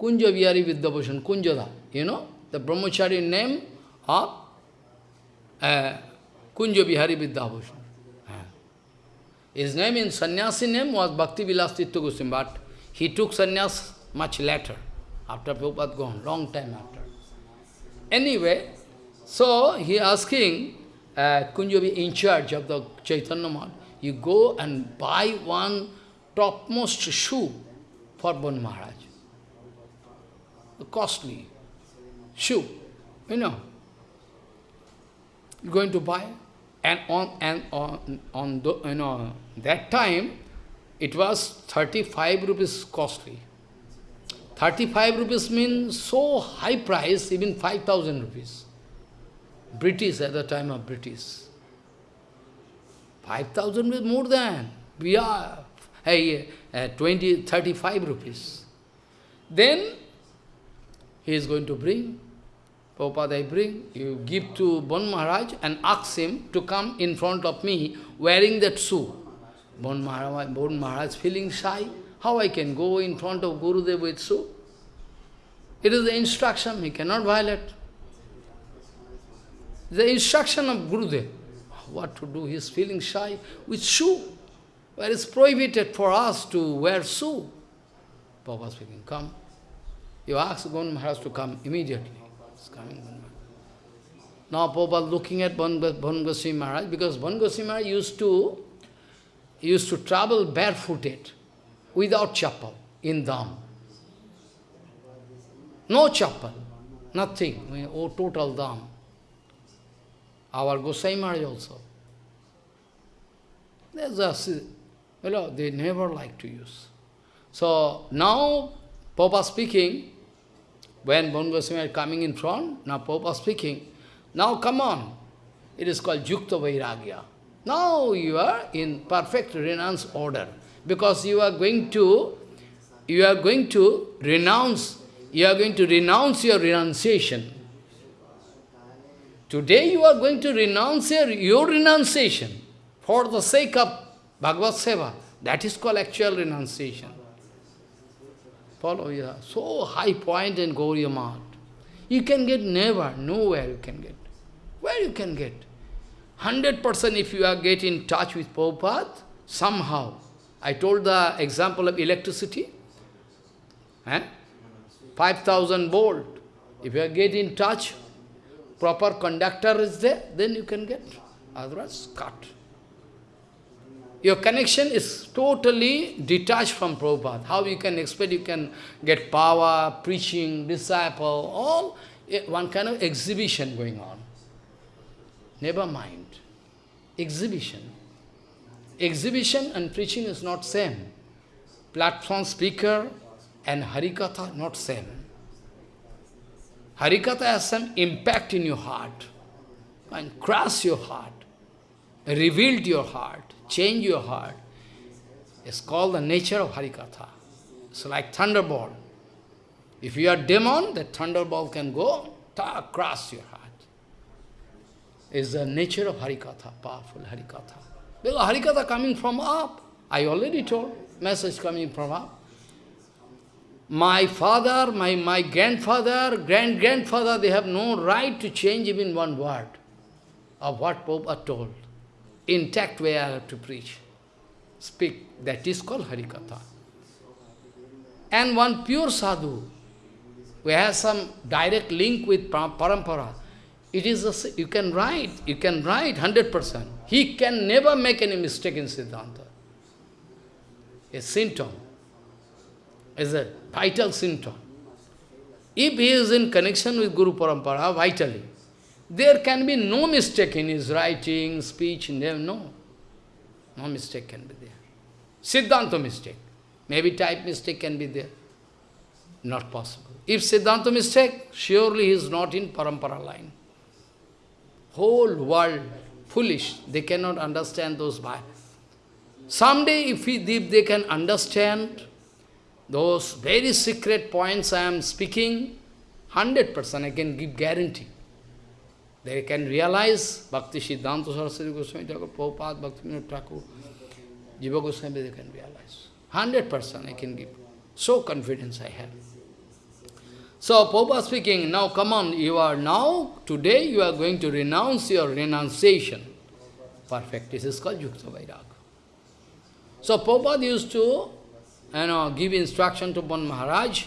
Kunja Vihari Vidyabhushan, Kunjada, you know? the brahmachari name of uh, Kunja Bihari Vidyabhushan. His name in sannyasi name was Bhakti Vilas Goswami, but he took sannyas much later, after Prabhupada gone, long time after. Anyway, so he asking uh, in charge of the Chaitanya Math, you go and buy one topmost shoe for Bon Maharaj. Costly shoe, you know, you're going to buy. And on and on on the, you know that time, it was 35 rupees costly. 35 rupees means so high price, even 5,000 rupees. British at the time of British. 5,000 is more than. We are hey, uh, 20, 35 rupees. Then he is going to bring, Prabhupada I bring, you give to Bon Maharaj and ask him to come in front of me wearing that shoe. Bon Maharaj, bon Maharaj feeling shy. How I can go in front of Gurudev with shoe? It is the instruction, he cannot violate. The instruction of Guru Gurudev. What to do? He is feeling shy with shoe. Where it's prohibited for us to wear shoe. Papa speaking, come. You ask Bon Maharaj to come immediately. It's coming. Now Papa looking at Goswami Maharaj, because Goswami Maharaj used to used to travel barefooted, without chapel, in Dham. No chapel, nothing, oh, total Dham. Our Gosai Maharaj also. There's a, you know, they never like to use. So now, Papa speaking, when Bon Goswami coming in front, now Papa speaking, now come on, it is called Yukta Vairagya. Now you are in perfect renounce order, because you are going to, you are going to renounce, you are going to renounce your renunciation. Today you are going to renounce your, your renunciation for the sake of Bhagavad Seva. That is called actual renunciation. Follow, yeah. So high point in Gauriya. You can get never, nowhere you can get. Where you can get? 100% if you are get in touch with Prabhupada, somehow. I told the example of electricity. Eh? 5000 volt. If you get in touch, proper conductor is there, then you can get. Otherwise, cut. Your connection is totally detached from Prabhupada. How you can expect you can get power, preaching, disciple, all eh, one kind of exhibition going on. Never mind. Exhibition. Exhibition and preaching is not same. Platform speaker and Harikatha not same. Harikatha has some impact in your heart and cross your heart, revealed your heart, change your heart. It's called the nature of Harikatha. It's like thunderbolt. If you are demon, the thunderbolt can go, ta, crush your heart. It's the nature of Harikatha, powerful Harikatha. Because Harikatha coming from up. I already told, message coming from up. My father, my, my grandfather, grand-grandfather, they have no right to change even one word of what Pope are told. Intact way I have to preach, speak. That is called Harikatha. And one pure sadhu, who has some direct link with parampara, it is a, you can write, you can write 100%. He can never make any mistake in Siddhanta. A symptom is a vital symptom. If he is in connection with Guru Parampara vitally, there can be no mistake in his writing, speech, no. No mistake can be there. Siddhanta mistake. Maybe type mistake can be there. Not possible. If Siddhanta mistake, surely he is not in Parampara line. Whole world foolish. They cannot understand those bhai. Someday if, we, if they can understand those very secret points I am speaking, 100% I can give guarantee. They can realize Bhakti Siddhanta Saraswati Goswami Thakur, Prabhupada, Bhakti Vinod Thakur, Jiva Goswami, they can realize. 100% I can give. So confidence I have. So Prabhupada speaking, now come on, you are now, today you are going to renounce your renunciation. Perfect. This is called Yukta Vairag. So Prabhupada used to you know, give instruction to Bon Maharaj,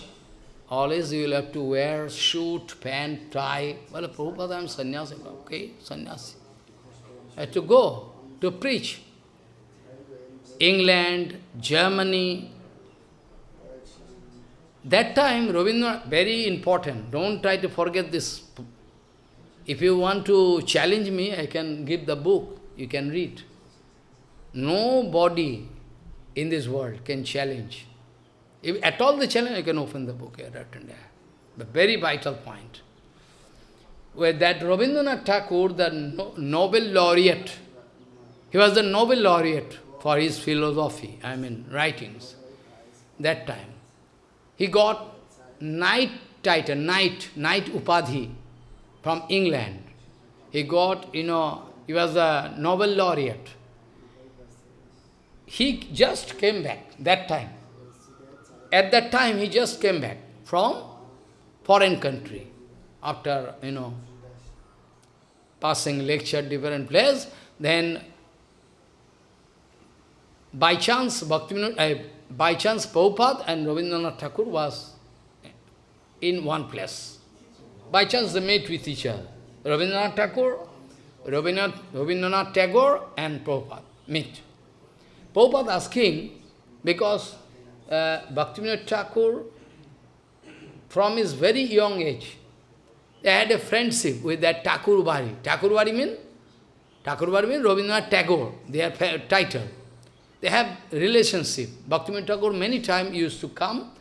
always you will have to wear suit, pant, tie. Well, Prabhupada, I am sannyasi. Okay, sannyasi. I have to go to preach. England, Germany. That time, Ravindra, very important. Don't try to forget this. If you want to challenge me, I can give the book. You can read. Nobody in this world can challenge. If at all the challenge, I can open the book here, written there. The very vital point. Where that Rabindranath Thakur, the Nobel laureate, he was the Nobel laureate for his philosophy, I mean writings, that time. He got knight title, knight, knight upadhi from England. He got, you know, he was a Nobel laureate. He just came back that time. At that time, he just came back from foreign country after, you know, passing lecture different place. Then, by chance, Bhaktivinoda, uh, by chance, Prabhupada and Rabindranath Thakur was in one place. By chance, they met with each other. Rabindranath Tagore, Rabindranath, Rabindranath Tagore and Prabhupada meet. Prabhupada asking, because uh, Bhaktivinoda Thakur, from his very young age, they had a friendship with that Thakur Bari. Thakur Bari means? Thakur Bari means Rabindranath Tagore, their title. They have relationship. Bhaktivinoda Thakur many times used to come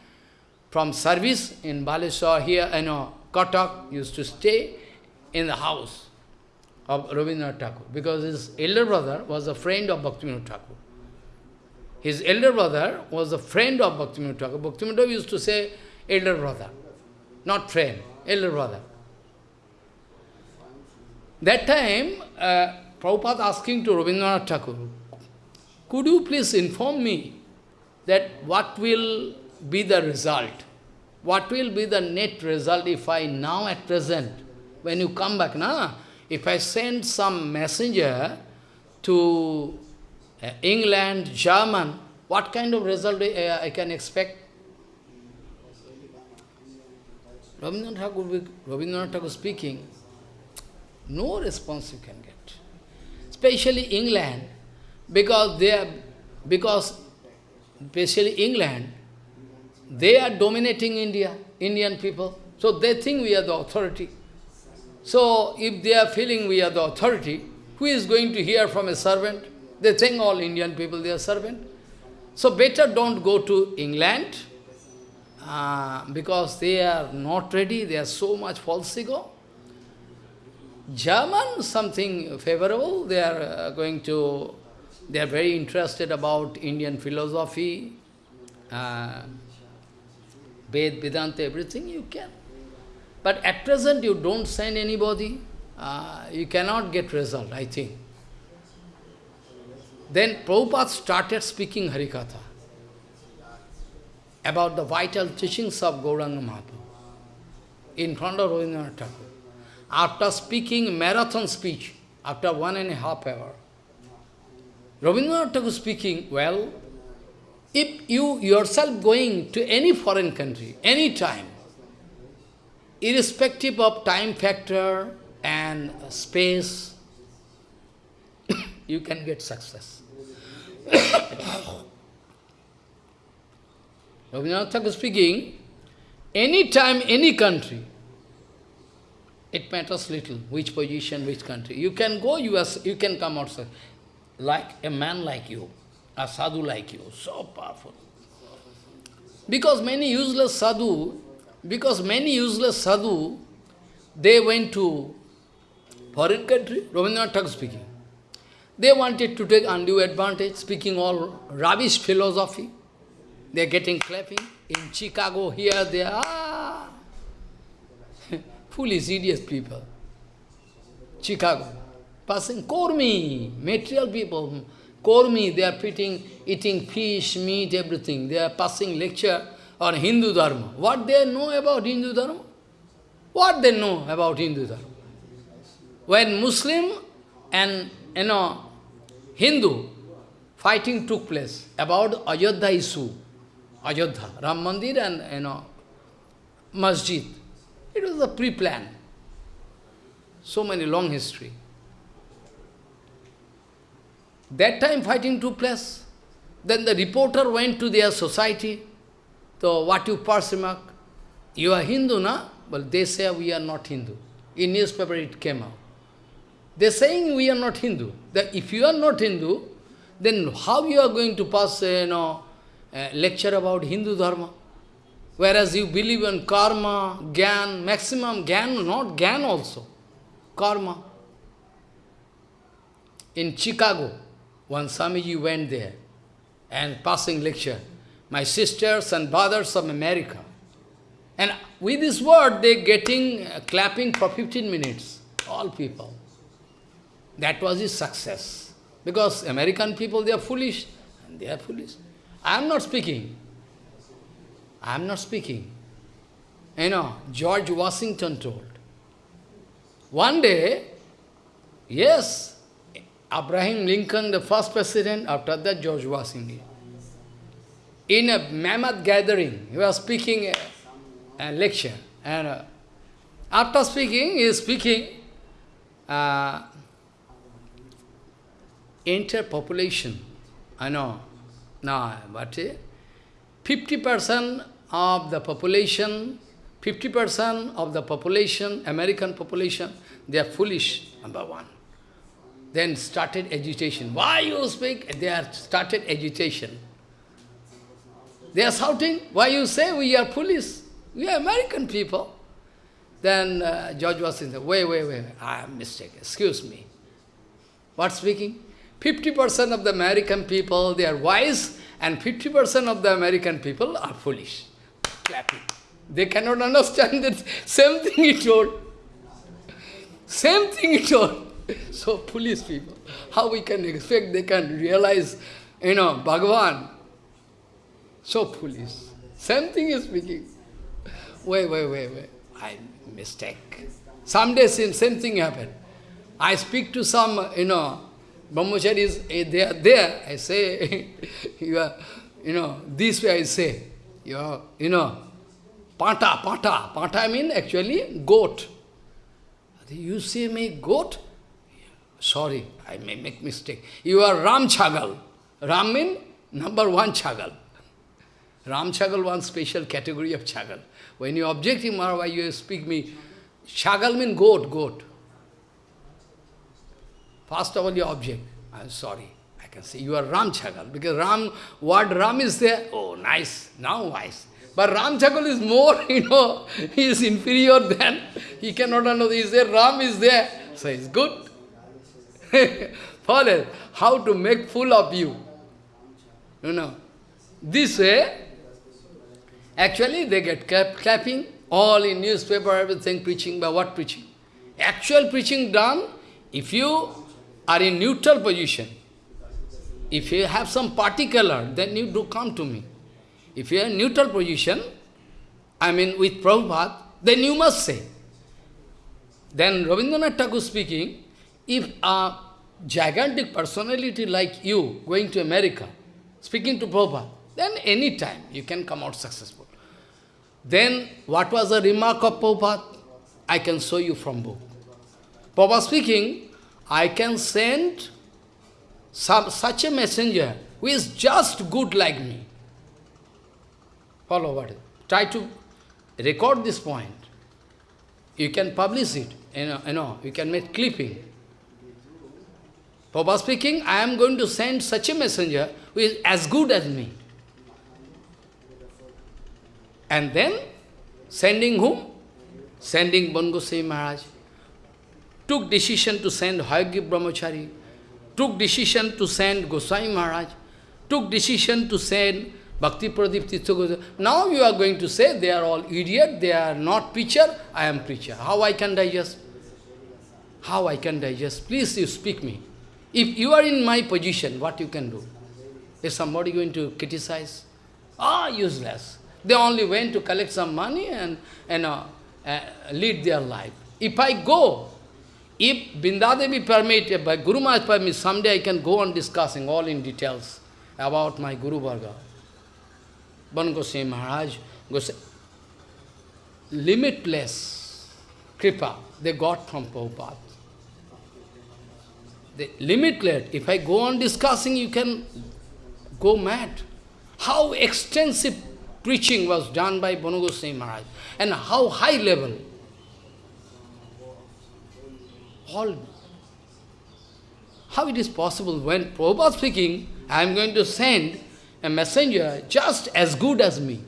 from service in Baleshwar here, you know, Katak, used to stay in the house of Rabindranath Thakur, because his elder brother was a friend of Bhaktivinoda Thakur. His elder brother was a friend of Bhaktivinoda Thakur. Bhaktivinoda used to say elder brother, not friend, elder brother. That time, uh, Prabhupada asking to Rabindranath Thakur, could you please inform me that what will be the result? What will be the net result if I now at present, when you come back, na, if I send some messenger to uh, England, German, what kind of result uh, I can expect? Rabindranath Thakur, Thakur speaking, no response you can get. Especially England, because they are, because especially England, they are dominating India, Indian people. So they think we are the authority. So if they are feeling we are the authority, who is going to hear from a servant? They think all Indian people, they are servant. So better don't go to England, uh, because they are not ready, they are so much false ego. German, something favorable, they are uh, going to, they are very interested about Indian philosophy, uh, Ved, Vedanta, everything you can. But at present you don't send anybody, uh, you cannot get result, I think. Then Prabhupada started speaking Harikatha about the vital teachings of Gauranga Mahaprabhu in front of Rabindranath Thakur. After speaking marathon speech, after one and a half hour, Rabindranath Thakur speaking, well, if you yourself going to any foreign country, any time, irrespective of time factor and space, you can get success. Rabindranath Thakur speaking, any time, any country, it matters little which position, which country. You can go US, you can come outside, like a man like you, a sadhu like you, so powerful. Because many useless sadhu, because many useless sadhu, they went to foreign country, Rabindranath Thakur speaking. They wanted to take undue advantage, speaking all rubbish philosophy. They are getting clapping. In Chicago, here, they are ah, foolish, idiot people. Chicago. Passing Kormi, material people. Kormi, they are eating, eating fish, meat, everything. They are passing lecture on Hindu Dharma. What they know about Hindu Dharma? What they know about Hindu Dharma? When Muslim and, you know, Hindu fighting took place about Ayodhya issue, Ayodhya, Ram Mandir and, you know, Masjid. It was a pre-plan. So many long history. That time fighting took place. Then the reporter went to their society. So what you pass remark? You are Hindu, na? Well, they say we are not Hindu. In newspaper it came out. They're saying we are not Hindu. That if you are not Hindu, then how you are going to pass, uh, you know, a lecture about Hindu Dharma? Whereas you believe in karma, gyan, maximum gyan, not gyan also, karma. In Chicago, one Swamiji went there and passing lecture. My sisters and brothers of America. And with this word, they getting uh, clapping for 15 minutes, all people. That was his success. Because American people, they are foolish. And they are foolish. I am not speaking. I am not speaking. You know, George Washington told. One day, yes, Abraham Lincoln, the first president, after that George Washington. In a mammoth gathering, he was speaking a, a lecture. And uh, after speaking, he is speaking, uh, interpopulation. I know. No, but 50% of the population, 50% of the population, American population, they are foolish, number one. Then started agitation. Why you speak? They are started agitation. They are shouting, why you say we are foolish? We are American people. Then uh, George was saying, wait, wait, wait, I am mistaken, excuse me. What speaking? 50% of the American people, they are wise, and 50% of the American people are foolish. Clapping. They cannot understand that same thing he told. Same thing he told. So foolish people. How we can expect they can realize, you know, Bhagavan. So foolish. Same thing is speaking. Wait, wait, wait, wait. I mistake. Someday same, same thing happen. I speak to some, you know, brahmacharis, eh, they are there. I say, you are, you know, this way I say, you are, you know, pata, pata. Pata I mean actually goat. You see me goat? Sorry, I may make mistake. You are Ram Chagal. Ram number one Chagal. Ram Chagal, one special category of Chagal. When you object him, why you speak me, Chagal mean goat, goat. First of all, your object. I'm sorry. I can say you are Ram Chagal. Because Ram, word Ram is there. Oh, nice. Now nice. But Ram Chagal is more, you know, he is inferior than, he cannot understand. He says Ram is there. So it's good. Follow how to make fool of you. You know. This way, actually they get clap, clapping, all in newspaper, everything preaching, but what preaching? Actual preaching done, if you are in neutral position. If you have some particular, then you do come to me. If you are in neutral position, I mean with Prabhupada, then you must say. Then Rabindranath Tagore speaking, if a gigantic personality like you going to America, speaking to Prabhupada, then any time you can come out successful. Then what was the remark of Prabhupada? I can show you from book. Prabhupada speaking, I can send some, such a messenger who is just good like me. Follow what? Try to record this point. You can publish it. You know, you know you can make clipping. Papa speaking, I am going to send such a messenger who is as good as me. And then, sending whom? Sending Bongosei Maharaj took decision to send Hayagya Brahmachari, took decision to send Goswami Maharaj, took decision to send Bhakti Pradip Tirtha Now you are going to say they are all idiot, they are not preacher, I am preacher. How I can digest? How I can digest? Please you speak me. If you are in my position, what you can do? Is somebody going to criticize? Ah, useless. They only went to collect some money and, and uh, uh, lead their life. If I go, if Bindadevi permit, by Guru Maharaj permit, someday I can go on discussing all in details about my Guru Varga. Bon Goswami Maharaj, Goswami, limitless kripa they got from Prabhupada. The limitless, if I go on discussing, you can go mad. How extensive preaching was done by Banu Goswami Maharaj and how high level. All How it is possible when Prabhupada speaking, I am going to send a messenger just as good as me.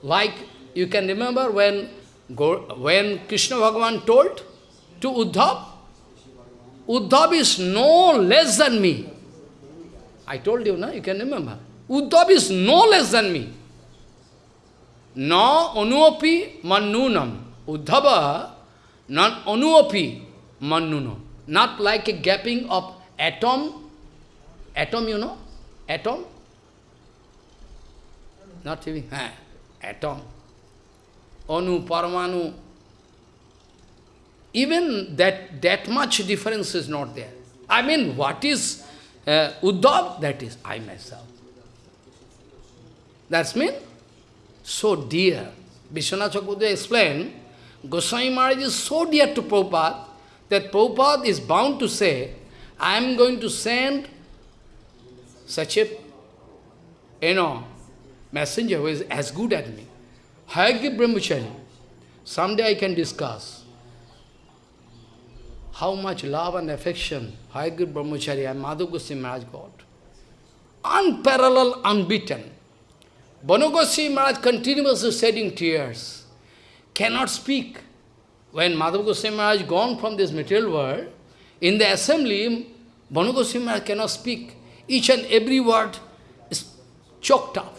Like you can remember when, when Krishna Bhagavan told to Uddhav, Uddhav is no less than me. I told you, no? you can remember. Uddhav is no less than me. Na anuapi mannunam. Uddhava non anuapi mannunam. Not like a gapping of atom. Atom, you know? Atom? Not even, atom. Anu, Paramanu. Even that, that much difference is not there. I mean, what is uh, Uddhav? That is I myself. That's mean so dear. Vishwanath Chakravarti explained, Goswami Maharaj is so dear to Prabhupada that Prabhupada is bound to say, I am going to send such a, you know, messenger who is as good as me. Hayagriva Brahmachari. Someday I can discuss how much love and affection Hayagriva Brahmachari and Madhav Goswami Maharaj got. Unparalleled, unbeaten. Bon Goswami Maharaj continuously shedding tears, cannot speak. When Madhav Goswami Maharaj gone from this material world, in the assembly, Bon Goswami Maharaj cannot speak. Each and every word is choked up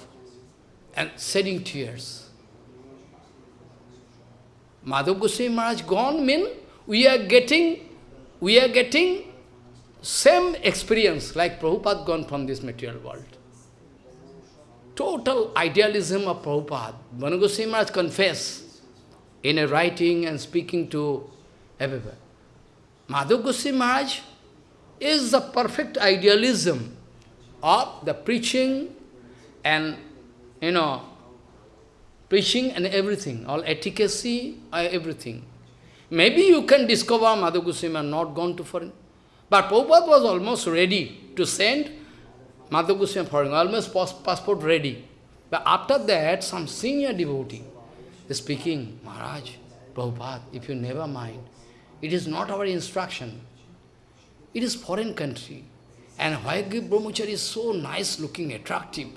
and shedding tears. Madhav Goswami Maharaj gone mean we are getting, we are getting same experience like Prabhupada gone from this material world. Total idealism of Prabhupada. Bon Goswami Maharaj confess in a writing and speaking to everywhere. Madhav Goswami Maharaj is the perfect idealism of the preaching and, you know, preaching and everything, all efficacy, uh, everything. Maybe you can discover Madhav Goswami not gone to foreign. But Prabhupada was almost ready to send Goswami foreign, almost passport ready. But after that, some senior devotee is speaking, Maharaj, Prabhupada, if you never mind, it is not our instruction. It is foreign country. And Hayagriva Brahmachari is so nice looking, attractive.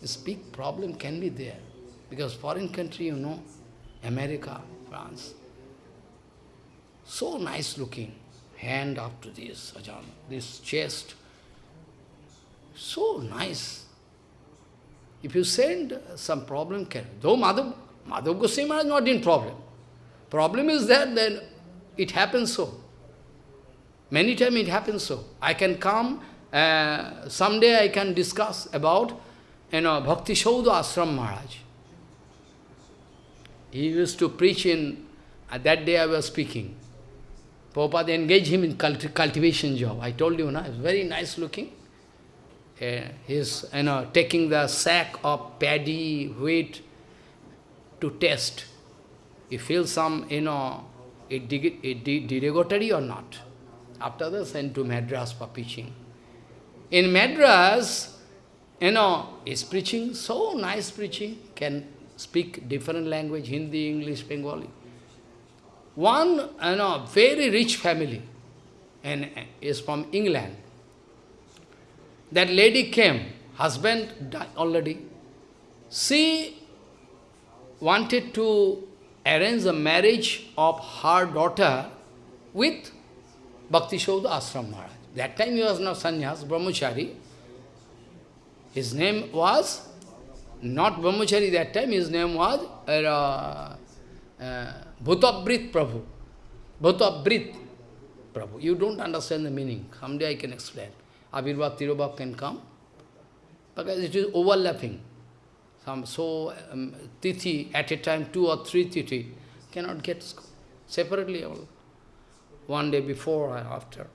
This big problem can be there. Because foreign country, you know, America, France, so nice looking. Hand up to this, Ajahn, this chest. So nice. If you send, some problem can. Though Madhav, Madhav Goswami is not in problem. Problem is that then it happens so. Many times it happens so. I can come, uh, someday I can discuss about, you know, Bhakti Saudha Ashram Maharaj. He used to preach in, uh, that day I was speaking. Prabhupada engaged him in culti cultivation job. I told you, na, very nice looking. Uh, he's, you know, taking the sack of paddy, wheat to test. He feels some, you know, it, it derogatory or not. After that, sent to Madras for preaching. In Madras, you know, is preaching, so nice preaching, can speak different language, Hindi, English, Bengali. One, you know, very rich family, and uh, is from England. That lady came, husband died already. She wanted to arrange the marriage of her daughter with Bhakti Saudha Ashram Maharaj. That time he was not sannyas, brahmachari. His name was, not brahmachari that time, his name was uh, uh, Bhutabrit Prabhu. Bhutabrit Prabhu. You don't understand the meaning. Someday I can explain. Abhirbhav, Tirobhav can come. Because it is overlapping. Some so um, tithi at a time, two or three tithi, cannot get separately all one day before or after.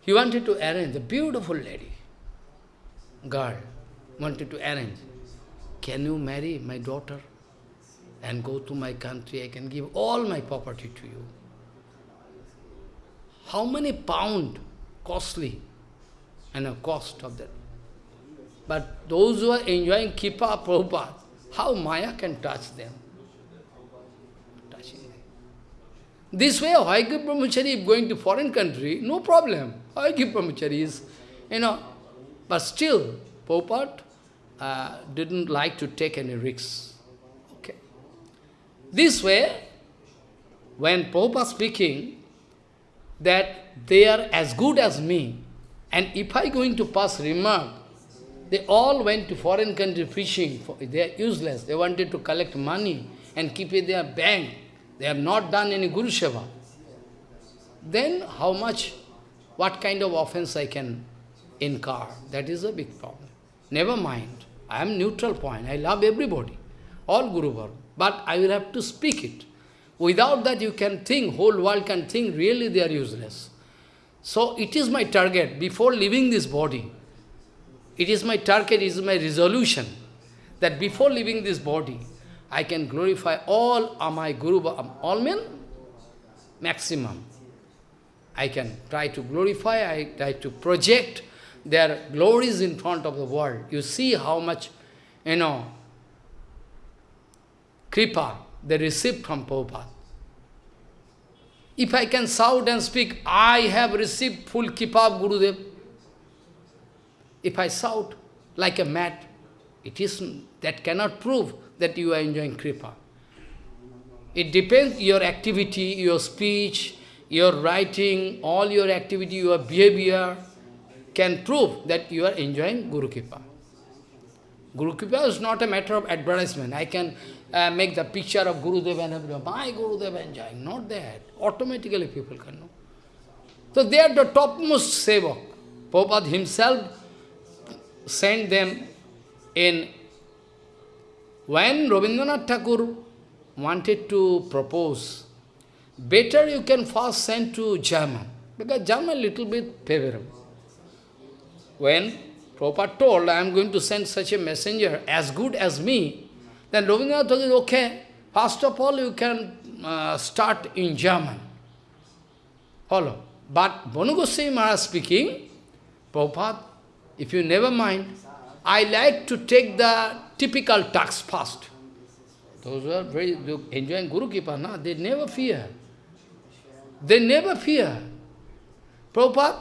He wanted to arrange, a beautiful lady, girl, wanted to arrange. Can you marry my daughter and go to my country? I can give all my property to you. How many pound costly and a cost of that? But those who are enjoying Kripa Prabhupada, how Maya can touch them? Touching them. This way, Hayagriva Brahmachari, going to foreign country, no problem. Hayagriva Brahmachari is, you know, but still, Prabhupada uh, didn't like to take any risks. Okay. This way, when is speaking, that they are as good as me, and if I going to pass remark, they all went to foreign country fishing. They are useless. They wanted to collect money and keep it in their bank. They have not done any Guru Seva. Then how much, what kind of offense I can incur? That is a big problem. Never mind. I am neutral point. I love everybody. All Guru Varga. But I will have to speak it. Without that you can think, whole world can think, really they are useless. So it is my target, before leaving this body, it is my target, it is my resolution, that before leaving this body, I can glorify all my Guru, all men, maximum. I can try to glorify, I try to project their glories in front of the world. You see how much, you know, kripa they received from Prabhupada. If I can shout and speak, I have received full kripa of Gurudev. If I shout like a mad, it is that cannot prove that you are enjoying kripa. It depends your activity, your speech, your writing, all your activity, your behavior can prove that you are enjoying Guru Kripa. Guru Kripa is not a matter of advertisement. I can uh, make the picture of Guru Deva and everyone. My Deva enjoying. Not that. Automatically people can know. So they are the topmost sevak. Prabhupada himself sent them in when Rabindranath Thakur wanted to propose, better you can first send to German, because German little bit favorable. When Prabhupada told, I am going to send such a messenger as good as me, then Rabindranath Thakur okay, first of all you can uh, start in German. Follow. But Goswami Maharaj speaking, Prabhupada, if you never mind, I like to take the typical tax first. Those are very enjoying Guru Kripa, na, they never fear. They never fear. Prabhupada,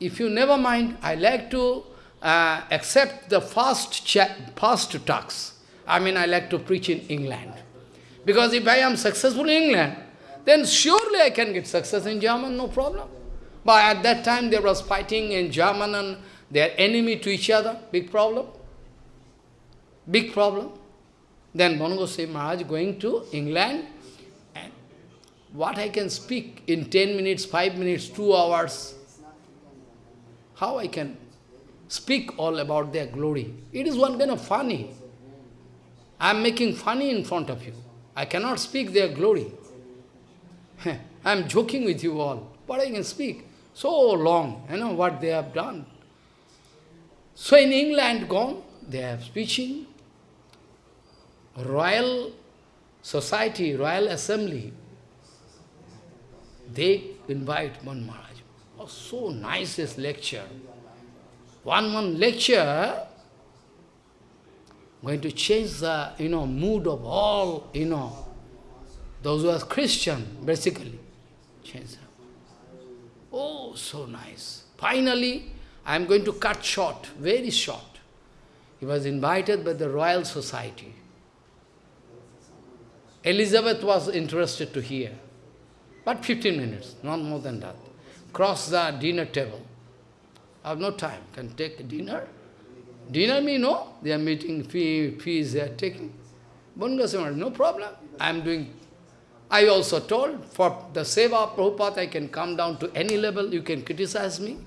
if you never mind, I like to uh, accept the fast, fast tax. I mean, I like to preach in England. Because if I am successful in England, then surely I can get success in German, no problem. But at that time, there was fighting in German and they are enemy to each other, big problem. Big problem. Then Bon Maharaj going to England, and what I can speak in 10 minutes, 5 minutes, 2 hours, how I can speak all about their glory. It is one kind of funny. I am making funny in front of you. I cannot speak their glory. I am joking with you all, but I can speak so long, you know, what they have done. So in England gone, they are speaking, Royal Society, Royal Assembly, they invite Bon Maharaj. Oh, so nice this lecture. One one lecture going to change the you know mood of all you know those who are Christian basically change them. Oh, so nice. Finally, I am going to cut short, very short. He was invited by the Royal Society. Elizabeth was interested to hear. But 15 minutes, not more than that. Cross the dinner table. I have no time. Can take dinner? Dinner me, no. They are meeting, fee, fees they are taking. No problem. I am doing. I also told, for the seva of Prabhupada, I can come down to any level. You can criticize me.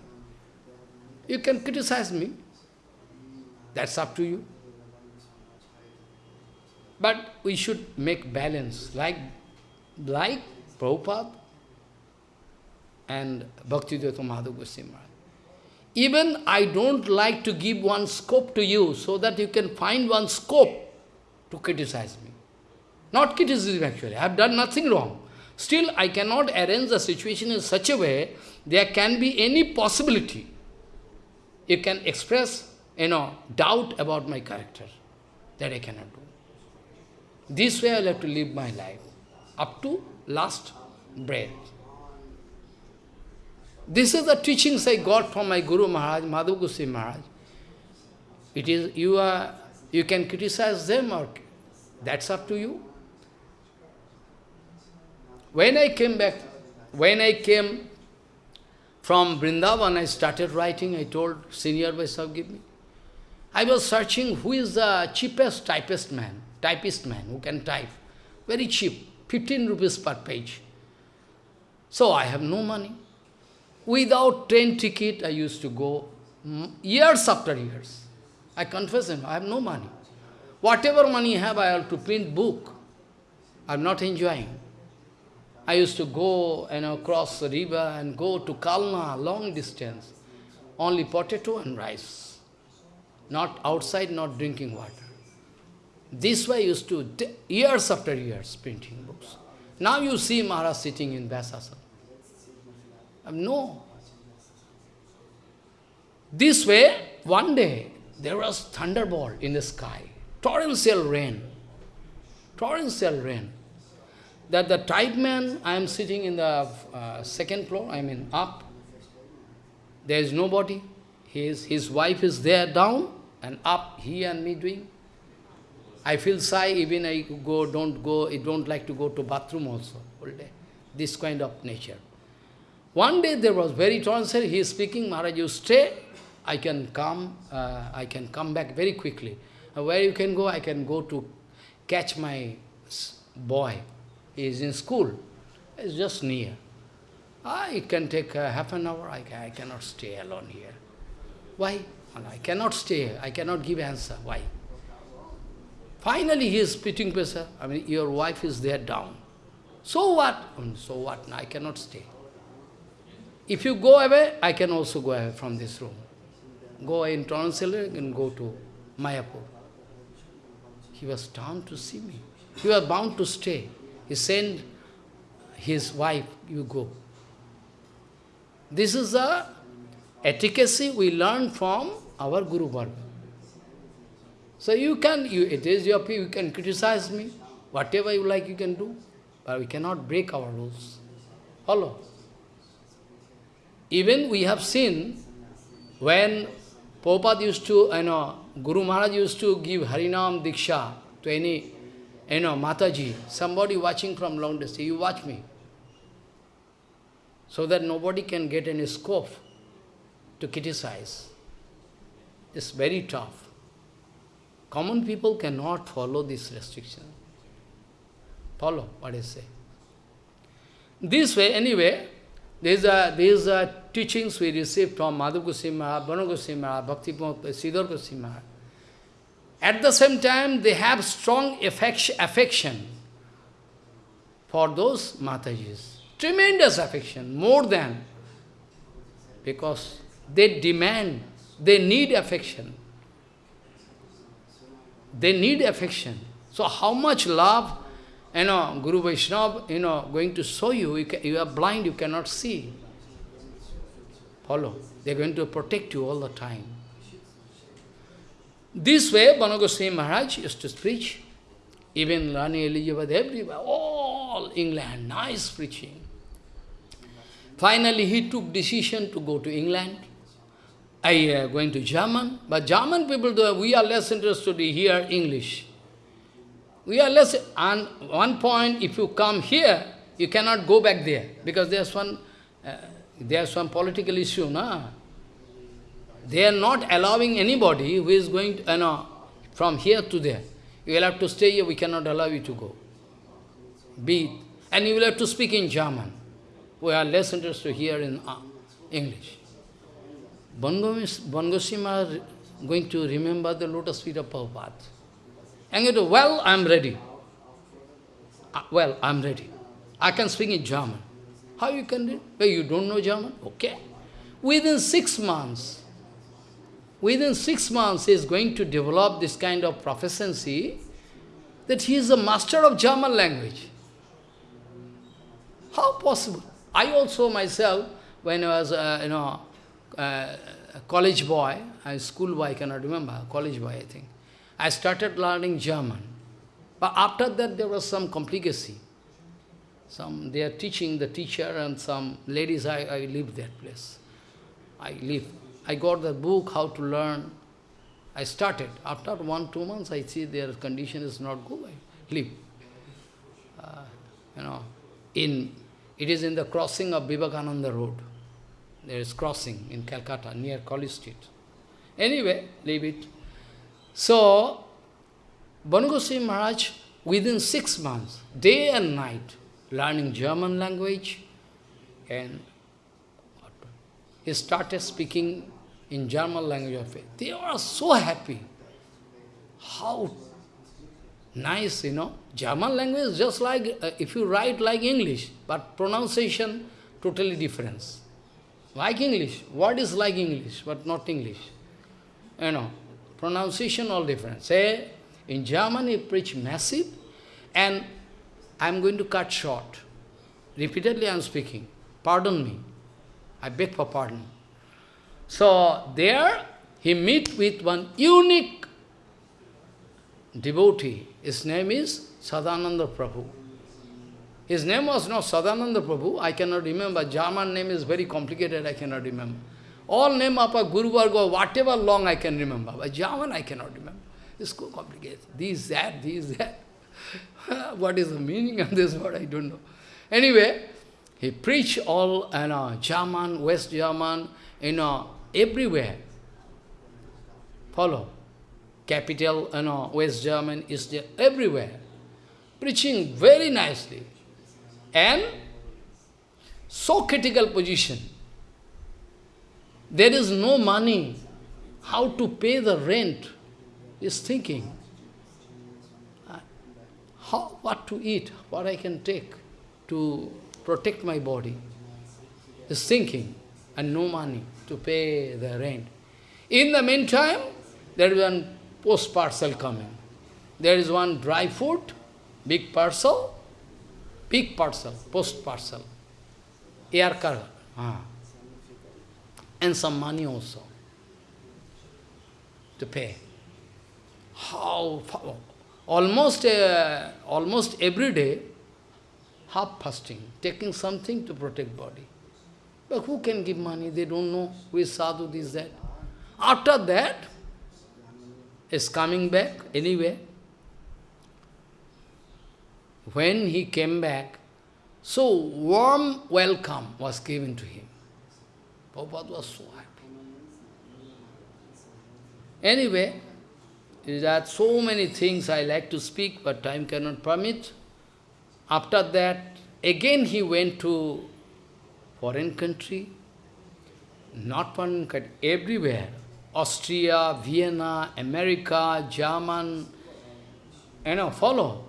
You can criticize me. That's up to you. But we should make balance, like, like Prabhupada and Bhaktivedanta Madhav Goswami Even I don't like to give one scope to you so that you can find one scope to criticize me. Not criticism actually, I have done nothing wrong. Still, I cannot arrange the situation in such a way there can be any possibility. You can express, you know, doubt about my character. That I cannot do. This way I will have to live my life. Up to last bread. This is the teachings I got from my Guru Maharaj, Madhav Goswami Maharaj. It is, you are, you can criticize them or that's up to you. When I came back, when I came from Vrindavan, I started writing, I told senior Vaishnav, give me. I was searching who is the cheapest typist man, typist man who can type. Very cheap, 15 rupees per page. So I have no money. Without train ticket, I used to go mm, years after years. I confess him, I have no money. Whatever money I have, I have to print book. I'm not enjoying. I used to go you know, cross the river and go to Kalna, long distance. Only potato and rice. Not outside, not drinking water. This way I used to, years after years, printing books. Now you see Maharaj sitting in Vyasasana. Um, no. This way, one day, there was thunderbolt in the sky, torrential rain, torrential rain. That the type man, I am sitting in the uh, second floor, I mean up, there is nobody. His, his wife is there down, and up, he and me doing. I feel shy, even I go, don't go, I don't like to go to bathroom also, all day. This kind of nature. One day there was very torrential, he is speaking, Maharaj, you stay, I can come, uh, I can come back very quickly. Uh, where you can go, I can go to catch my boy. He is in school. It's just near. Ah, it can take uh, half an hour. I, I cannot stay alone here. Why? I cannot stay. I cannot give answer. Why? Finally, he is spitting pressure. I mean, your wife is there down. So what? Um, so what? I cannot stay. If you go away, I can also go away from this room go in Translator and go to Mayapur. He was down to see me. He was bound to stay. He sent his wife, you go. This is the etiquette we learn from our Guru Varga. So you can, you, it is your you can criticize me, whatever you like you can do, but we cannot break our rules. Follow. Even we have seen when Prabhupada used to, you know, Guru Maharaj used to give Harinam Diksha to any, you know, Mataji, somebody watching from long distance, you watch me. So that nobody can get any scope to criticize. It's very tough. Common people cannot follow this restriction. Follow what I say. This way, anyway, these are, these are teachings we received from Madhav Goswami Maharaj, Bon Goswami Maharaj, Bhakti Sridhar Goswami Maharaj. At the same time, they have strong affection for those Matajis. Tremendous affection, more than, because they demand, they need affection. They need affection. So how much love you know, Guru Vaishnava, you know, going to show you, you, can, you are blind, you cannot see. Follow. They are going to protect you all the time. This way, Bon Goswami Maharaj used to preach. Even Rani Elizabeth, everywhere, all England, nice preaching. Finally, he took decision to go to England. I uh, going to German, but German people, we are less interested to hear English. We are less, and one point, if you come here, you cannot go back there, because there's one, uh, there's some political issue, na? They are not allowing anybody who is going to, you know, from here to there. You will have to stay here, we cannot allow you to go. Be And you will have to speak in German. We are less interested here in uh, English. Bon Goswami is going to remember the lotus feet of Prabhupada. And you go, well, I'm ready. Uh, well, I'm ready. I can speak in German. How you can do Well, you don't know German? Okay. Within six months, within six months, he is going to develop this kind of proficiency that he is a master of German language. How possible? I also myself, when I was, uh, you know, uh, a college boy, a school boy, I cannot remember, college boy, I think. I started learning German. But after that, there was some complicacy. Some, they are teaching the teacher and some ladies, I, I leave that place. I leave. I got the book, how to learn. I started. After one, two months, I see their condition is not good. I leave. Uh, you know, in, it is in the crossing of Vivekananda Road. There is crossing in Calcutta, near College Street. Anyway, leave it. So, Bon Maharaj, within six months, day and night, learning German language, and he started speaking in German language of faith. They were so happy. How nice, you know. German language is just like, uh, if you write like English, but pronunciation totally different. Like English, word is like English, but not English. You know, pronunciation all different. Say, in German he preach massive, and I am going to cut short. Repeatedly I am speaking. Pardon me. I beg for pardon. So there he meet with one unique devotee. His name is Sadananda Prabhu. His name was not Sadananda Prabhu, I cannot remember. German name is very complicated, I cannot remember. All name of a Guru Varga, whatever long I can remember. But German I cannot remember. It's so complicated. This, that, this, that. what is the meaning of this word, I don't know. Anyway, he preached all, you know, German, West German, you know, everywhere. Follow. Capital, you know, West German, there, everywhere. Preaching very nicely. And so critical position. There is no money. How to pay the rent is thinking. How, what to eat, what I can take to protect my body. Is thinking and no money to pay the rent. In the meantime, there is one post parcel coming. There is one dry food, big parcel, big parcel, post parcel, air cargo, ah. and some money also to pay. How, almost, uh, almost every day, half fasting, taking something to protect body. But who can give money? They don't know who is sadhu, this, that. After that, is coming back anyway. When he came back, so warm welcome was given to him. Prabhupada was so happy. Anyway, there are so many things I like to speak, but time cannot permit. After that, again he went to foreign country, not foreign country, everywhere. Austria, Vienna, America, German, you know, follow.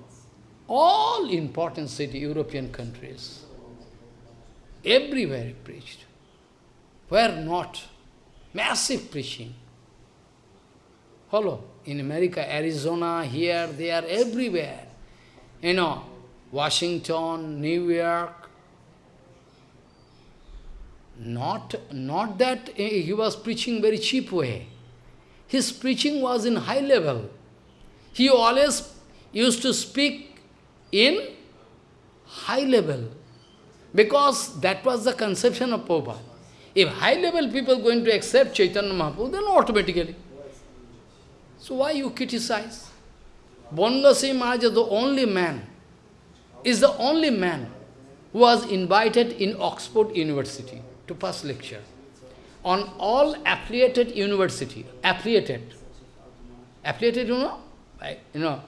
All important city, European countries. Everywhere he preached. Where not? Massive preaching. Follow. In America, Arizona, here, they are everywhere. You know, Washington, New York. Not, not that eh, he was preaching very cheap way. His preaching was in high level. He always used to speak in high level. Because that was the conception of Prabhupada. If high level people going to accept Chaitanya Mahaprabhu, then automatically. So why you criticize? Bon Goswami Maharaj is the only man, is the only man who was invited in Oxford University to pass lecture on all affiliated university, affiliated. Affiliated, you know? Right? You know,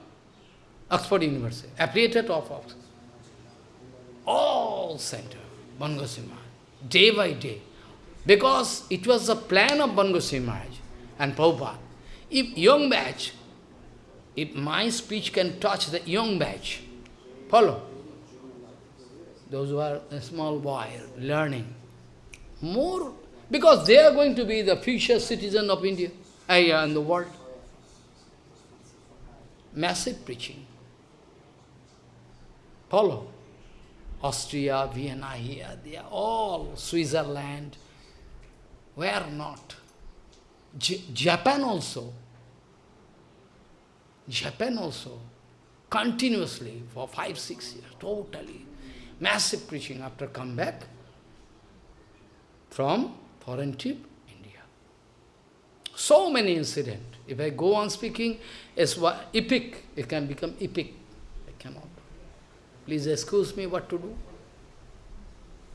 Oxford University, affiliated of Oxford. All center, Bon Goswami, day by day. Because it was the plan of Bon Goswami and Prabhupada. If young batch, if my speech can touch the young batch, follow. Those who are a small boy learning, more, because they are going to be the future citizen of India uh, and the world. Massive preaching. Follow. Austria, Vienna here, they are all Switzerland. Where not? J Japan also. Japan also. Continuously for five, six years, totally. massive preaching after come back from foreign trip, India. So many incidents. If I go on speaking, it's epic. It can become epic. I cannot. Please excuse me what to do.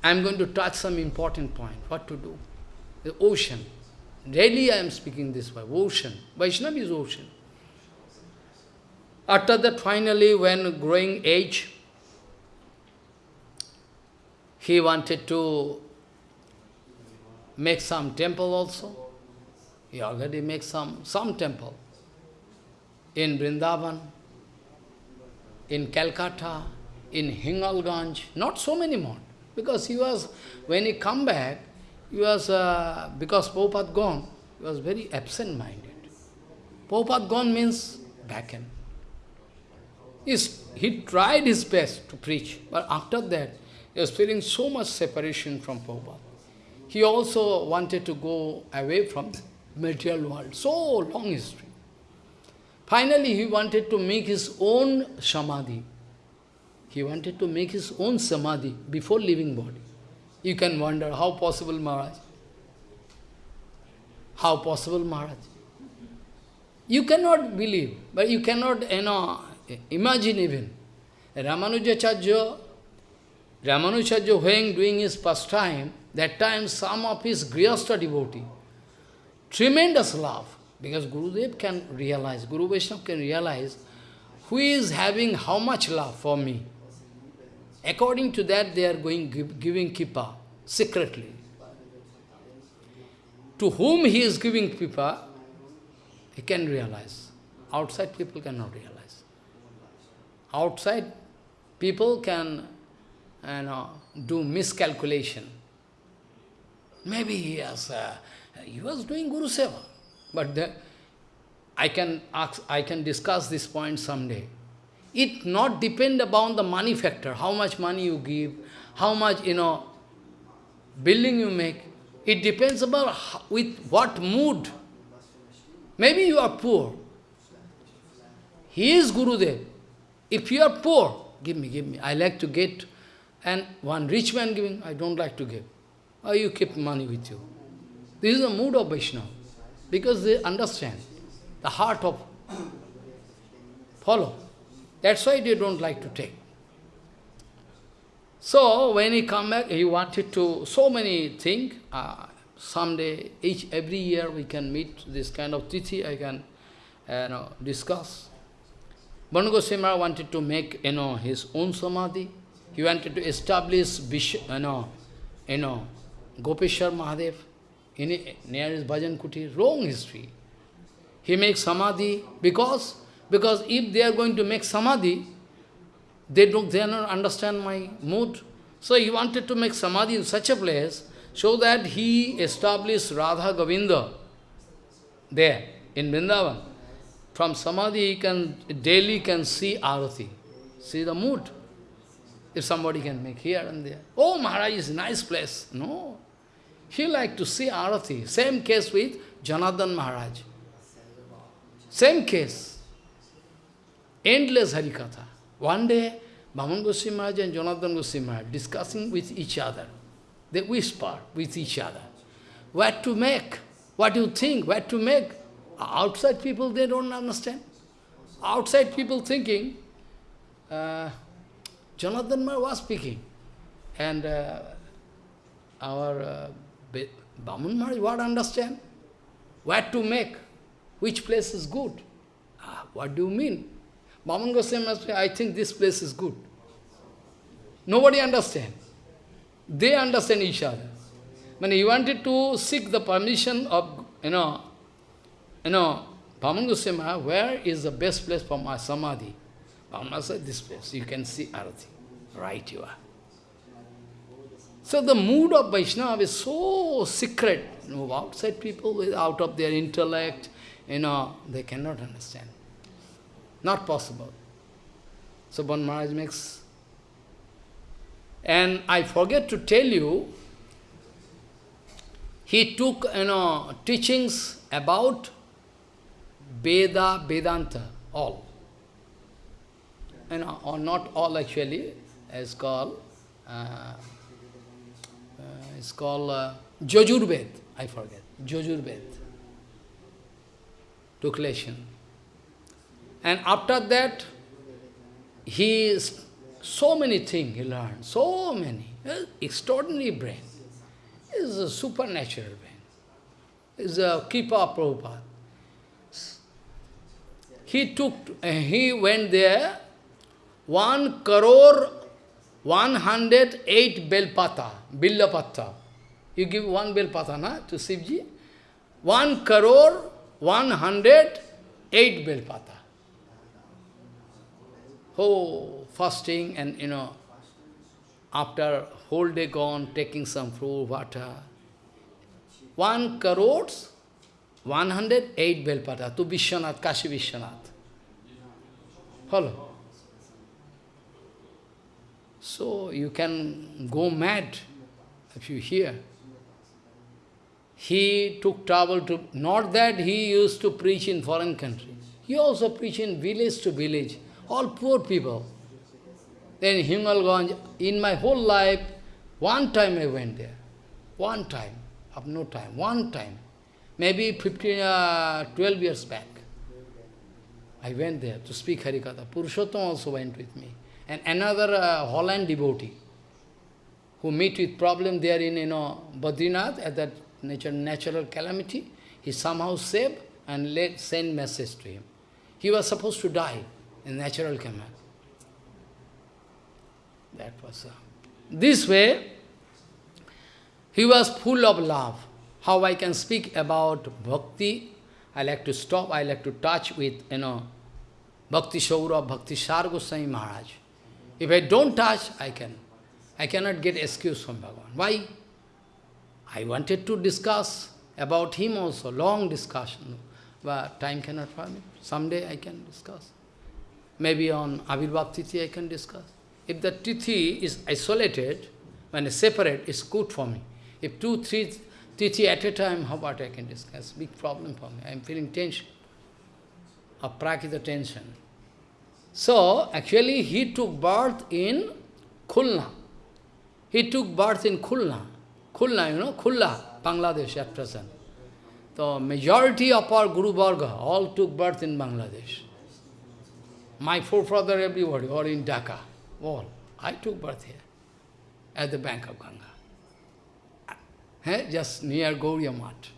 I am going to touch some important point. What to do? The ocean. Daily I am speaking this way. Ocean. Vaishnava is ocean. After that, finally, when growing age, he wanted to make some temple also. He already made some, some temple in Vrindavan, in Calcutta, in Hingalganj, not so many more. Because he was, when he come back, he was, uh, because Prabhupada gone, he was very absent-minded. Prabhupada gone means end. He's, he tried his best to preach, but after that, he was feeling so much separation from Prabhupada. He also wanted to go away from the material world. So long history. Finally, he wanted to make his own samadhi. He wanted to make his own samadhi before leaving body. You can wonder, how possible, Maharaj? How possible, Maharaj? You cannot believe, but you cannot, you know, imagine even. Ramanujacharya, Ramanujacharya when doing his pastime, that time some of his Grihastha devotee, tremendous love, because Gurudev can realize, Guru Vaishnava can realize who is having how much love for me. According to that, they are going give, giving kripa secretly. To whom he is giving kripa, he can realize. Outside people cannot realize. Outside people can you know, do miscalculation. Maybe he has, uh, he was doing Guru Seva. But the, I can ask, I can discuss this point someday. It not depend upon the money factor, how much money you give, how much, you know, building you make. It depends about how, with what mood. Maybe you are poor. He is Gurudev. If you are poor, give me, give me. I like to get, and one rich man giving, I don't like to give. Or you keep money with you. This is the mood of Vaishnava. Because they understand the heart of follow. That's why they don't like to take. So when he come back, he wanted to, so many things. Uh, someday, each every year we can meet this kind of tithi, I can uh, know, discuss. Goswami wanted to make you know, his own samadhi. He wanted to establish Bishop, you know, you know, Gopeshwar Mahadev in, near his Bhajan Kuti. Wrong history. He makes samadhi because because if they are going to make samadhi, they don't they not understand my mood. So he wanted to make samadhi in such a place so that he established Radha Govinda there in Vrindavan. From samadhi he can daily can see arati, see the mood. If somebody can make here and there. Oh, Maharaj is a nice place. No. He like to see arati. Same case with Janardhan Maharaj. Same case. Endless Harikatha. One day, Bhaman Goswami Maharaj and Janardhan Goswami Maharaj discussing with each other. They whisper with each other. What to make? What do you think? What to make? Outside people, they don't understand. Outside people thinking, uh, Janardhan Maharaj was speaking. And uh, our uh, Bhaman Maharaj, what understand? What to make? Which place is good? Ah, what do you mean? Bhaman Goswami must I think this place is good. Nobody understand. They understand each other. When he wanted to seek the permission of, you know, you know, Bhaman Goswami, where is the best place for my samadhi? Bhaman said, this place, you can see Arati. Right you are. So the mood of Vaishnava is so secret. You know, outside people, out of their intellect, you know, they cannot understand. Not possible. So Bon Maharaj makes... And I forget to tell you, he took, you know, teachings about Veda, Vedanta, all. You know, or not all actually, as called, uh, uh, it's called uh, Jajurved, I forget, Jajurved, took lesson. And after that, he is so many things he learned, so many. Extraordinary brain. Is a supernatural brain. Is a of Prabhupada. He took, he went there, one crore, one hundred eight belpata, billapata. You give one belpata, na, to Sivji? One crore, one hundred eight belpata. Oh, fasting and, you know, after whole day gone, taking some fruit, water. One crores, 108 Belpata to Vishwanath, Kashi Vishwanath. Follow? So you can go mad if you hear. He took trouble to, not that he used to preach in foreign country. He also preached in village to village, all poor people. Then Hingalganj, in my whole life, one time I went there. One time, of no time, one time. Maybe 15, uh, 12 years back. I went there to speak Harikatha. Purushottam also went with me. And another uh, Holland devotee who meet with problem there in you know, Badrinath at that nature, natural calamity, he somehow saved and let send message to him. He was supposed to die natural calamity. That was... Uh, this way, he was full of love. How I can speak about bhakti, I like to stop, I like to touch with, you know, Bhakti Shaura, Bhakti Sar Goswami Maharaj. If I don't touch, I can. I cannot get excuse from Bhagavan. Why? I wanted to discuss about him also, long discussion, but time cannot permit. Someday I can discuss. Maybe on Avirbhav Tithi I can discuss. If the tithi is isolated, when it's separate, it's good for me. If two, three tithi at a time, how about I can discuss? Big problem for me. I am feeling tension. Aprakita tension. So, actually, he took birth in Khulna. He took birth in Khulna. Khulna, you know, Khulna, Bangladesh at present. The majority of our Guru Varga all took birth in Bangladesh. My forefather, everybody, or in Dhaka all. I took birth here, at the bank of Ganga. Just near Gauriya Math.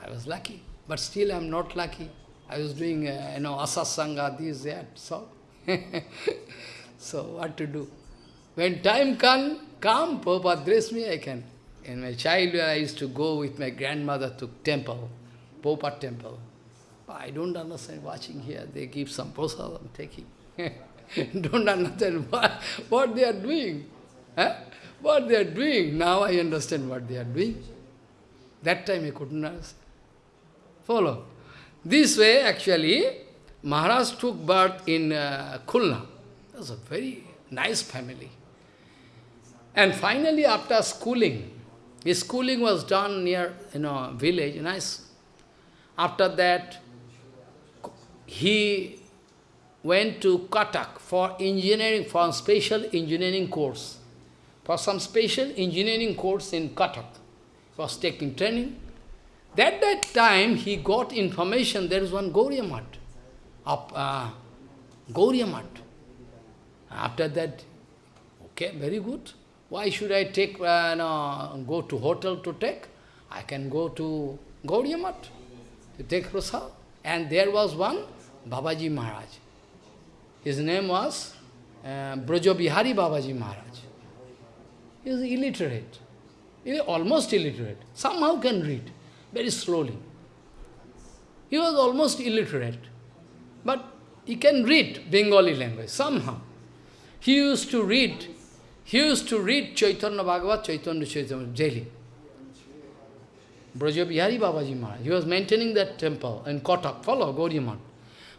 I was lucky, but still I am not lucky. I was doing, uh, you know, asasanga, this, that, so. so what to do? When time come, come, Prabhupada dress me, I can. In my childhood, I used to go with my grandmother to temple, Prabhupada temple. I don't understand watching here. They give some prasad, I'm taking. don't understand what, what they are doing. Eh? What they are doing. Now I understand what they are doing. That time I couldn't understand. Follow. This way, actually, Maharaj took birth in uh, Khulna. That was a very nice family. And finally, after schooling, his schooling was done near, you know, village, nice. After that, he went to Cuttack for engineering, for special engineering course. For some special engineering course in Cuttack. Was taking training. At that time he got information there is one Gauriya Math. Up, uh, After that, okay, very good. Why should I take, uh, no, go to hotel to take? I can go to Gauriya Math to take prasad. And there was one Babaji Maharaj. His name was uh, Brajabihari Babaji Maharaj. He was illiterate. He was almost illiterate. Somehow can read, very slowly. He was almost illiterate. But he can read Bengali language, somehow. He used to read, he used to read Chaitanya Bhagavat, Chaitanya Chaitanya daily. Brajabihari Babaji Maharaj. He was maintaining that temple in Cuttack. Follow Gauriya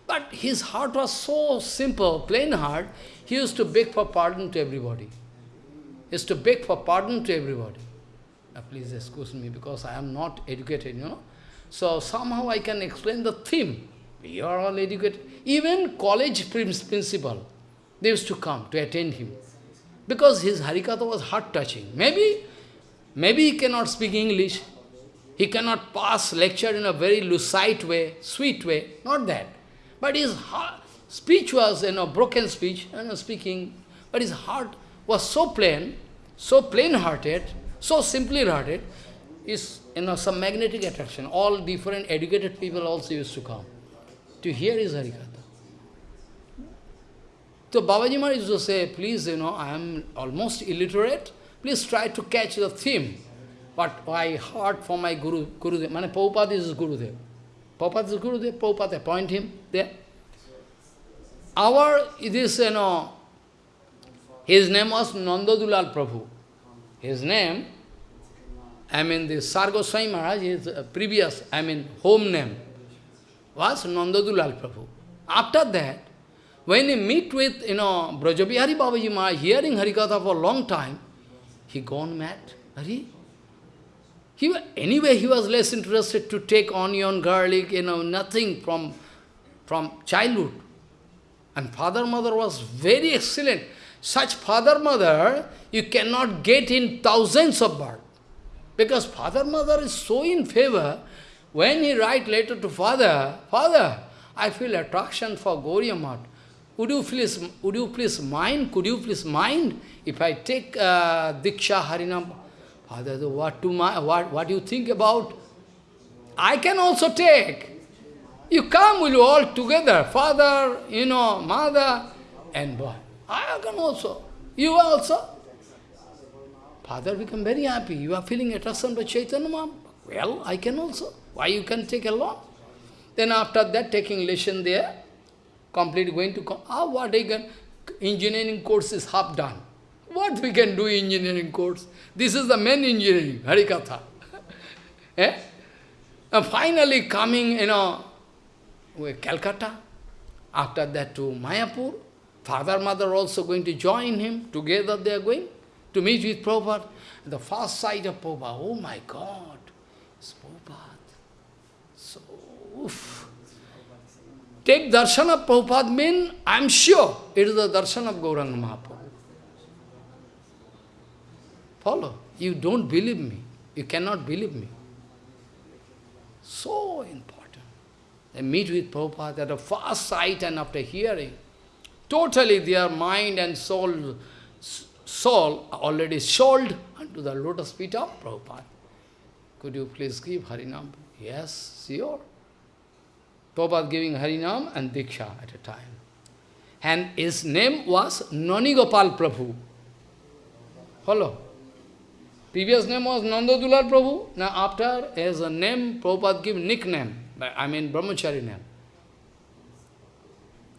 but his heart was so simple, plain heart, he used to beg for pardon to everybody. He used to beg for pardon to everybody. Now, please excuse me because I am not educated, you know. So somehow I can explain the theme. You are all educated. Even college principal, they used to come to attend him. Because his Harikatha was heart-touching. Maybe, maybe he cannot speak English. He cannot pass lecture in a very lucid way, sweet way, not that. But his heart, speech was, you know, broken speech, you know, speaking, but his heart was so plain, so plain-hearted, so simply hearted, is, you know, some magnetic attraction. All different educated people also used to come to hear his Harikatha. So Babaji Maharaj used to say, please, you know, I am almost illiterate, please try to catch the theme. But I heard from my Guru, Gurudev, Mane Prabhupada is Gurudev. Prabhupada Gurudev, Prabhupada appoint him there. Our, this, you know, his name was Nandadulal Prabhu. His name, I mean, the Sar Goswami Maharaj, his uh, previous, I mean, home name, was Nandadulal Prabhu. After that, when he meet with, you know, Brajabihari Babaji Maharaj, hearing Harikatha for a long time, he gone mad. Hari? He, anyway, he was less interested to take onion, garlic, you know, nothing from, from childhood. And father, mother was very excellent. Such father, mother, you cannot get in thousands of birth. Because father, mother is so in favor, when he write letter to father, Father, I feel attraction for Gauriya Math. Would you please, would you please mind, could you please mind if I take uh, Diksha Harinam? Father, what, to my, what, what do you think about? I can also take. You come, will you all together, father, you know, mother, and boy. I can also. You also. Father become very happy. You are feeling attraction by Chaitanya Mahaprabhu. Well, I can also. Why you can take along? Then after that, taking lesson there, complete going to, ah, what can, engineering course is half done. What we can do in engineering course? This is the main engineering, Harikatha. eh? And finally coming, you know, Calcutta, after that to Mayapur, father, mother also going to join him, together they are going to meet with Prabhupada. The first sight of Prabhupada, oh my God, it's Prabhupada. So, oof. Take darshan of Prabhupada mean, I am sure it is the darshan of Gauranga Mahaprabhu. Follow. You don't believe me. You cannot believe me. So important. They meet with Prabhupada at a fast sight and after hearing, totally their mind and soul, soul already sold unto the lotus feet of Prabhupada. Could you please give Harinam? Yes, sure. Prabhupada giving Harinam and Diksha at a time. And his name was Nani Gopal Prabhu. Follow? Previous name was Nandadulal Prabhu. Now after, as a name, Prabhupada give nickname. I mean brahmachari name.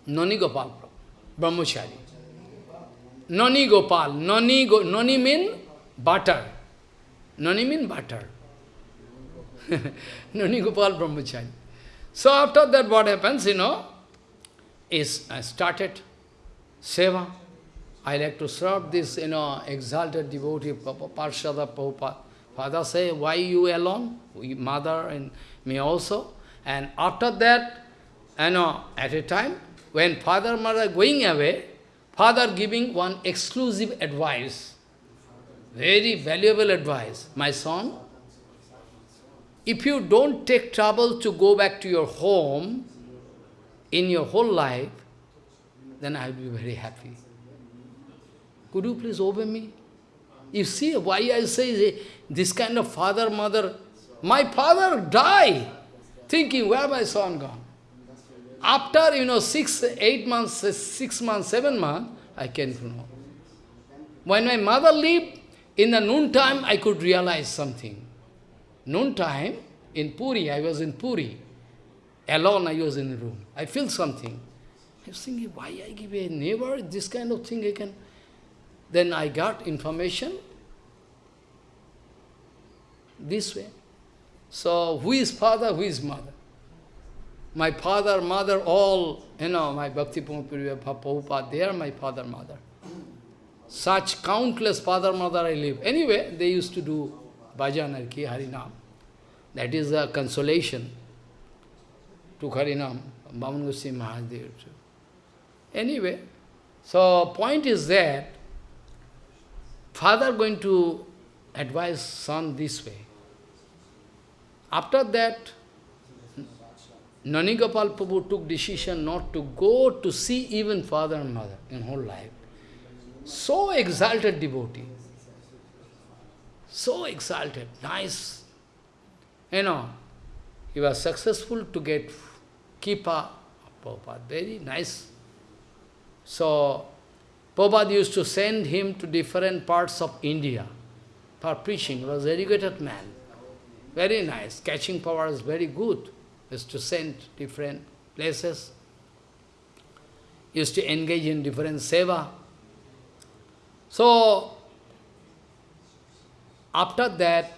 Nani Gopal Prabhu. Brahmachari. Nani Gopal. Nani, go, nani mean butter. Nani mean butter. Nani Gopal Brahmachari. So after that what happens, you know, is I started seva. I like to serve this, you know, exalted devotee, Parshada Prabhupada. Father say, why you alone? We, mother and me also. And after that, you know, at a time, when father mother going away, father giving one exclusive advice, very valuable advice. My son, if you don't take trouble to go back to your home in your whole life, then I will be very happy. Could you please obey me? You see why I say this kind of father, mother, my father died thinking, where my son gone? After, you know, six, eight months, six months, seven months, I came to know. When my mother lived, in the noon time, I could realize something. Noon time, in Puri, I was in Puri. Alone, I was in the room. I feel something. I was thinking, why I give a neighbor this kind of thing I can... Then I got information this way. So, who is father, who is mother? My father, mother, all, you know, my Bhakti Prabhupada, they are my father, mother. Such countless father, mother I live. Anyway, they used to do bhajan, Harinam. That is a consolation to Harinam, Bhavan Goswami Mahadev. Anyway, so point is that father going to advise son this way. After that, Nanigopal Prabhu took decision not to go to see even father and mother in whole life. So exalted devotee. So exalted, nice. You know, he was successful to get kripa Prabhupada, very nice. So, Prabhupada used to send him to different parts of India for preaching. He was educated man. Very nice. Catching power is very good. He used to send different places. He used to engage in different seva. So, after that,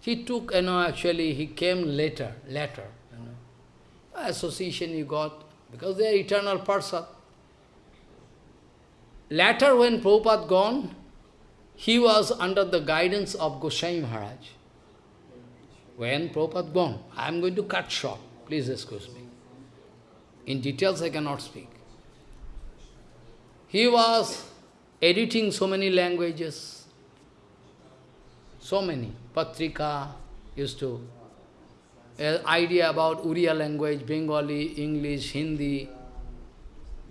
he took, you know, actually he came later, later, you know. Association he got, because they are eternal person. Later when Prabhupada gone, he was under the guidance of Goswami Maharaj. When Prabhupada gone, I am going to cut short, please excuse me. In details I cannot speak. He was editing so many languages, so many. Patrika used to, uh, idea about Uriya language, Bengali, English, Hindi,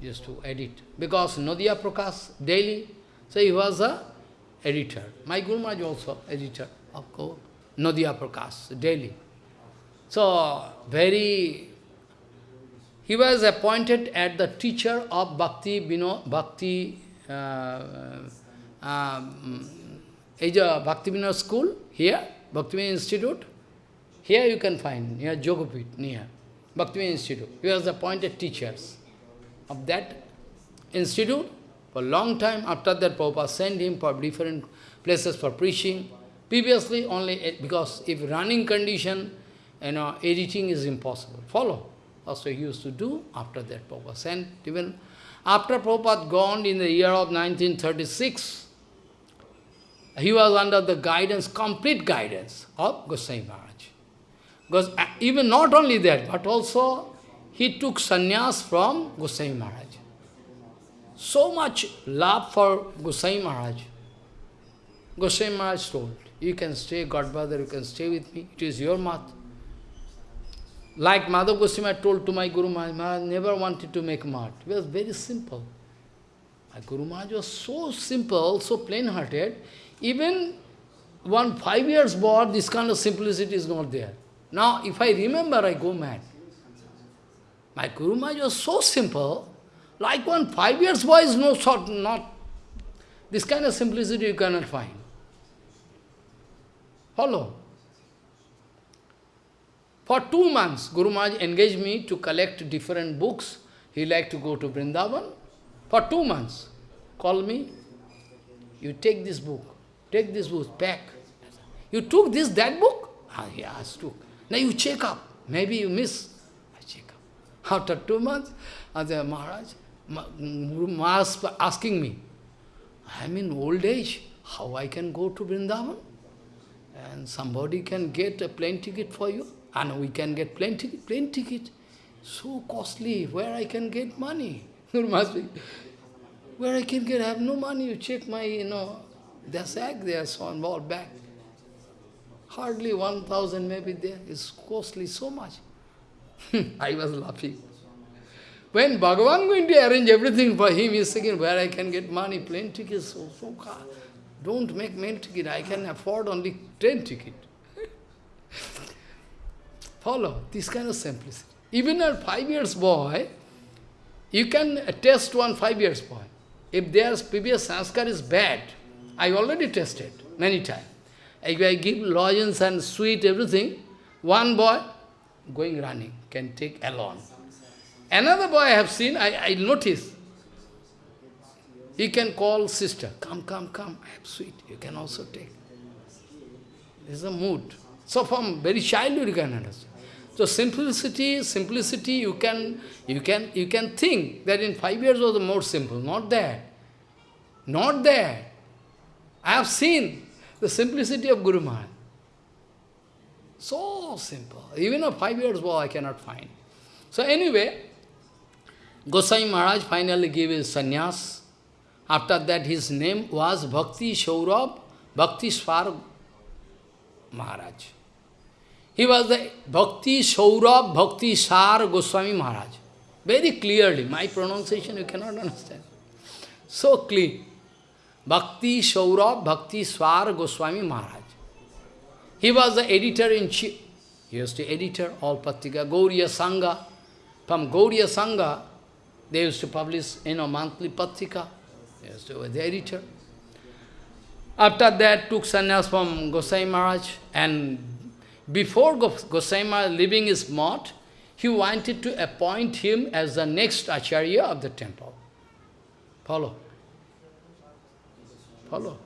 used to edit. Because Nadia Prakash, daily, so he was a editor. My Guru Maharaj also editor, of. Nadia Prakash, daily. So, very, he was appointed as the teacher of Bhakti, Bino, Bhakti, uh, uh, um, is a Bhakti Vinod school here, Bhakti Vinod Institute. Here you can find, near Jogapit, near Bhakti Vinod Institute. He was appointed teachers of that institute. For a long time after that, Prabhupada sent him for different places for preaching. Previously, only because if running condition, you know, editing is impossible. Follow. That's what he used to do. After that, Prabhupada sent even after Prabhupada gone in the year of 1936, he was under the guidance, complete guidance of Goswami Maharaj. Because uh, even not only that, but also he took sannyas from Goswami Maharaj. So much love for Goswami Maharaj. Goswami Maharaj told, you can stay, Godfather, you can stay with me, it is your mat. Like Madhav Goswami told to my Guru Maharaj, Maharaj never wanted to make mat. It was very simple. My Guru Maharaj was so simple, so plain-hearted, even one five years boy, this kind of simplicity is not there. Now, if I remember, I go mad. My Guru Maharaj was so simple, like one five years boy is no sort, not, this kind of simplicity you cannot find. Follow. For two months, Guru Maharaj engaged me to collect different books. He liked to go to Vrindavan. For two months, call me, you take this book, take this book, pack. You took this, that book? Ah, yes, took. Now you check up. Maybe you miss. I. After two months, the Maharaj, Guru asking me, I am in old age, how I can go to Vrindavan? And somebody can get a plane ticket for you? And we can get plane ticket, plane ticket. So costly, where I can get money? Where I can get, I have no money, you check my, you know, their sack there, so on, all back. Hardly 1,000 maybe there, it's costly so much. Hmm. I was laughing. When Bhagavan going to arrange everything for him, he's thinking, where I can get money, plane ticket, so, so car. Don't make plane ticket, I can afford only train ticket. Follow this kind of simplicity. Even a five years boy, you can test one five years boy. If their previous sanskar is bad, I already tested many times. If I give lozenges and sweet, everything, one boy going running can take alone. Another boy I have seen, I, I notice, he can call sister, come, come, come, I have sweet, you can also take. This is a mood. So from very childhood you can understand. So simplicity, simplicity, you can, you can, you can think that in five years was more simple. Not there. Not there. I have seen the simplicity of Guru Maharaj. So simple. Even a five years boy I cannot find. So anyway, Gosai Maharaj finally gave his sannyas After that, his name was Bhakti Shaurabh Bhakti Swar Maharaj. He was the Bhakti Shaurabh Bhakti Sar Goswami Maharaj. Very clearly, my pronunciation you cannot understand. So clean. Bhakti Shaurabh Bhakti Swar Goswami Maharaj. He was the editor-in-chief. He was the editor all Patrika, Gauriya Sangha. From Gauriya Sangha, they used to publish, you know, monthly Patrika. He used to be the editor. After that, took sannyas from Gosai Maharaj, and before Gosai Maharaj leaving his mott, he wanted to appoint him as the next acharya of the temple. Follow. Follow.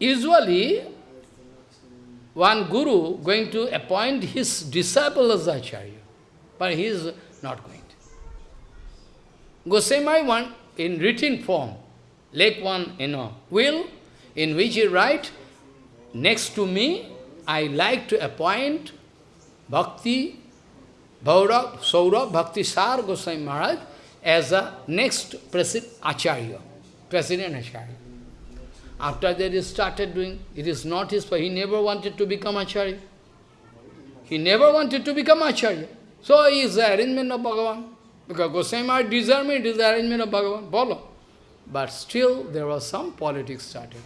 Usually, one guru going to appoint his disciple as acharya, but he is not going to. Gosai want in written form, like one, you know, will, in which he write, next to me, I like to appoint Bhakti, Bhaurav, Saurabh, Bhakti Sar Goswami Maharaj as a next president Acharya, President Acharya. After that he started doing, it is not his fault, he never wanted to become Acharya. He never wanted to become Acharya. So he is the arrangement of Bhagavan. Because Goswami Maharaj deserved it is the arrangement of Bhagavan. Follow. But still there was some politics started.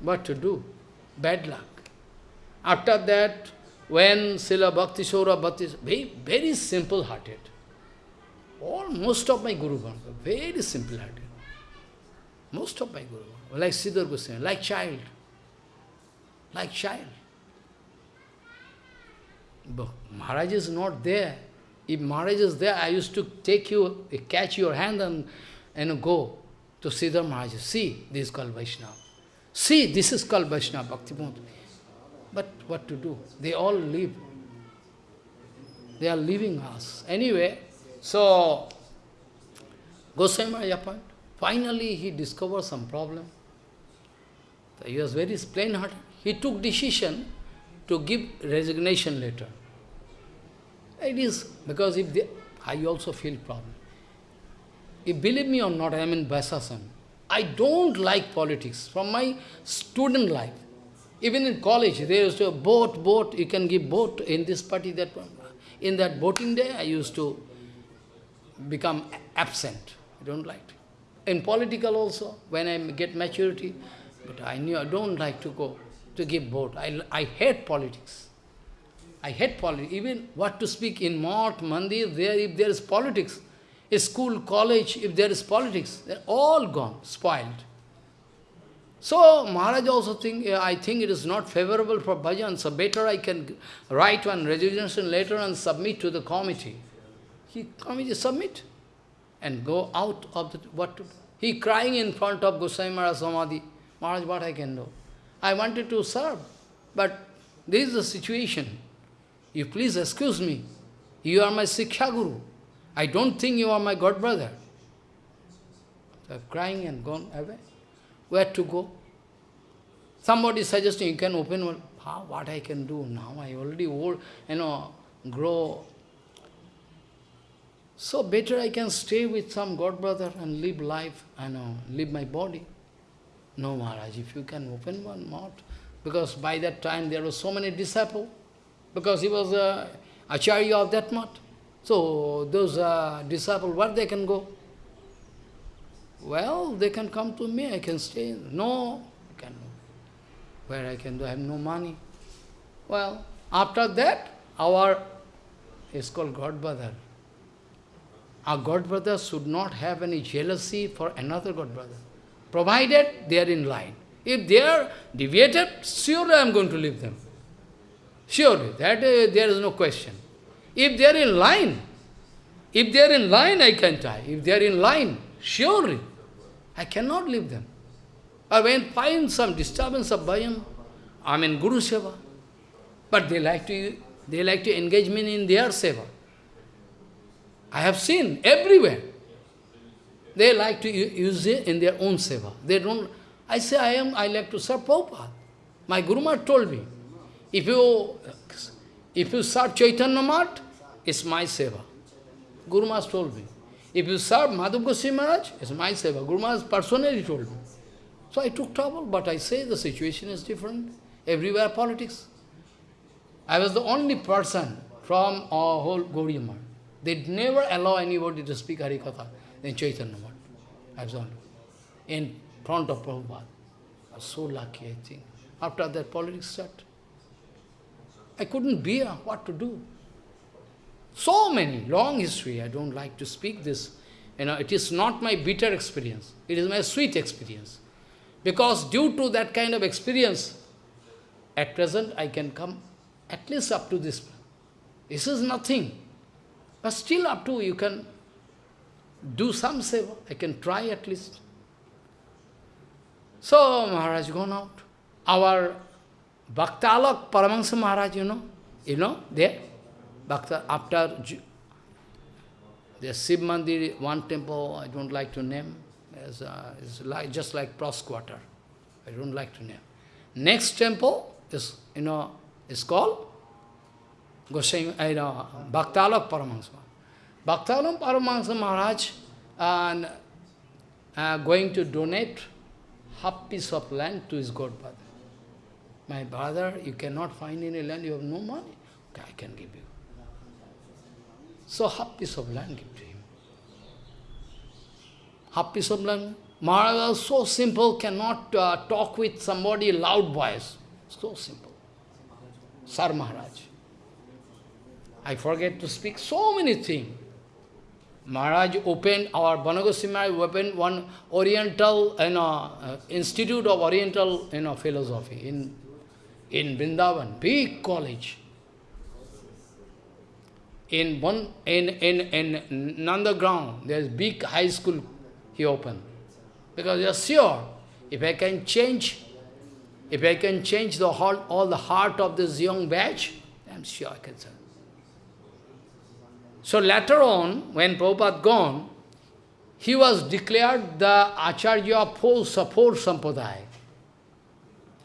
What to do? Bad luck. After that, when Srila Bhakti Shora Bhakti, very, very simple-hearted. All, most of my Guru very simple-hearted. Most of my Guru Bhanga, like Sridhar Goswami, like child. Like child. But Maharaj is not there. If Maharaj is there, I used to take you, catch your hand and, and go to Sridhar Maharaj. See, this is called Vaishnava. See, this is called Vaishnava Bhakti But what to do? They all leave. They are leaving us. Anyway, so Goswami appointed. Finally, he discovered some problem. He was very plain-hearted. He took decision to give resignation letter. It is because if they, I also feel problem. If believe me or not, I am in Vaisasana. I don't like politics from my student life. Even in college, there used to boat, boat, you can give boat in this party, that one. In that boating day, I used to become absent. I don't like it. In political also, when I get maturity, but I knew I don't like to go to give vote. I, I hate politics. I hate politics. Even what to speak in Mott, Mandir, there, if there is politics, a school, college, if there is politics, they're all gone, spoiled. So Maharaj also think, eh, I think it is not favorable for bhajan, so better I can write one resignation letter and submit to the committee. He come committee submit and go out of the what he crying in front of Goswami Maharaj Samadhi. Maharaj, what I can do? I wanted to serve, but this is the situation. You please excuse me. You are my Siksha Guru. I don't think you are my god brother. So I'm crying and gone away. Where to go? Somebody suggesting you can open one. How, what I can do now? I already old, you know, grow. So better I can stay with some god brother and live life, I know, live my body. No, Maharaj, if you can open one mouth, because by that time there were so many disciples, because he was a acharya of that mouth. So those uh, disciples, where they can go? Well, they can come to me, I can stay. No, I can Where I can do, I have no money. Well, after that, our, is called God brother. Our God brother should not have any jealousy for another God brother, provided they are in line. If they are deviated, surely I am going to leave them. Surely, that uh, there is no question. If they are in line, if they are in line, I can die. If they are in line, surely, I cannot leave them. Or when find some disturbance of bhajan, I mean Guru Seva. But they like to they like to engage me in their seva. I have seen everywhere. They like to use it in their own seva. They don't. I say I am. I like to serve Prabhupada. My Guru Maharaj told me, if you if you serve Chaitanya Mat, it's my seva. Guru Maharaj told me. If you serve Madhav Goswami Maharaj, it's my seva. Guru Maharaj personally told me. So I took trouble, but I say the situation is different. Everywhere politics. I was the only person from our whole Gaudiya Math. They never allow anybody to speak Harikatha in Chaitanya was only in front of Prabhupada. I was so lucky, I think. After that, politics started. I couldn't bear what to do. So many, long history, I don't like to speak this. You know, it is not my bitter experience, it is my sweet experience. Because due to that kind of experience, at present I can come at least up to this. This is nothing. But still up to you can do some seva. I can try at least. So Maharaj gone out. Our Bhaktalak Paramahansa Maharaj, you know, you know, there, Bhakta, after the Shiv Mandir, one temple, I don't like to name, as, uh, like, just like Pros Quarter. I don't like to name. Next temple is, you know, is called Goswami, I know, Paramahansa. Bhaktalak Paramahansa Maharaj and uh, going to donate half piece of land to his godfather. My brother, you cannot find any land, you have no money. Okay, I can give you. So half piece of land give to him. Half piece of land. Maharaj was so simple, cannot uh, talk with somebody loud voice. So simple. Sar Maharaj. I forget to speak so many things. Maharaj opened, our Bon Goswami Maharaj opened one Oriental you know, uh, Institute of Oriental you know, Philosophy in, in Vrindavan, big college. In one in in in Nandaground, there is big high school he opened. Because you are sure, if I can change, if I can change the all the heart of this young batch, I'm sure I can serve. So later on, when Prabhupada gone, he was declared the Acharya of four, Sampradaya.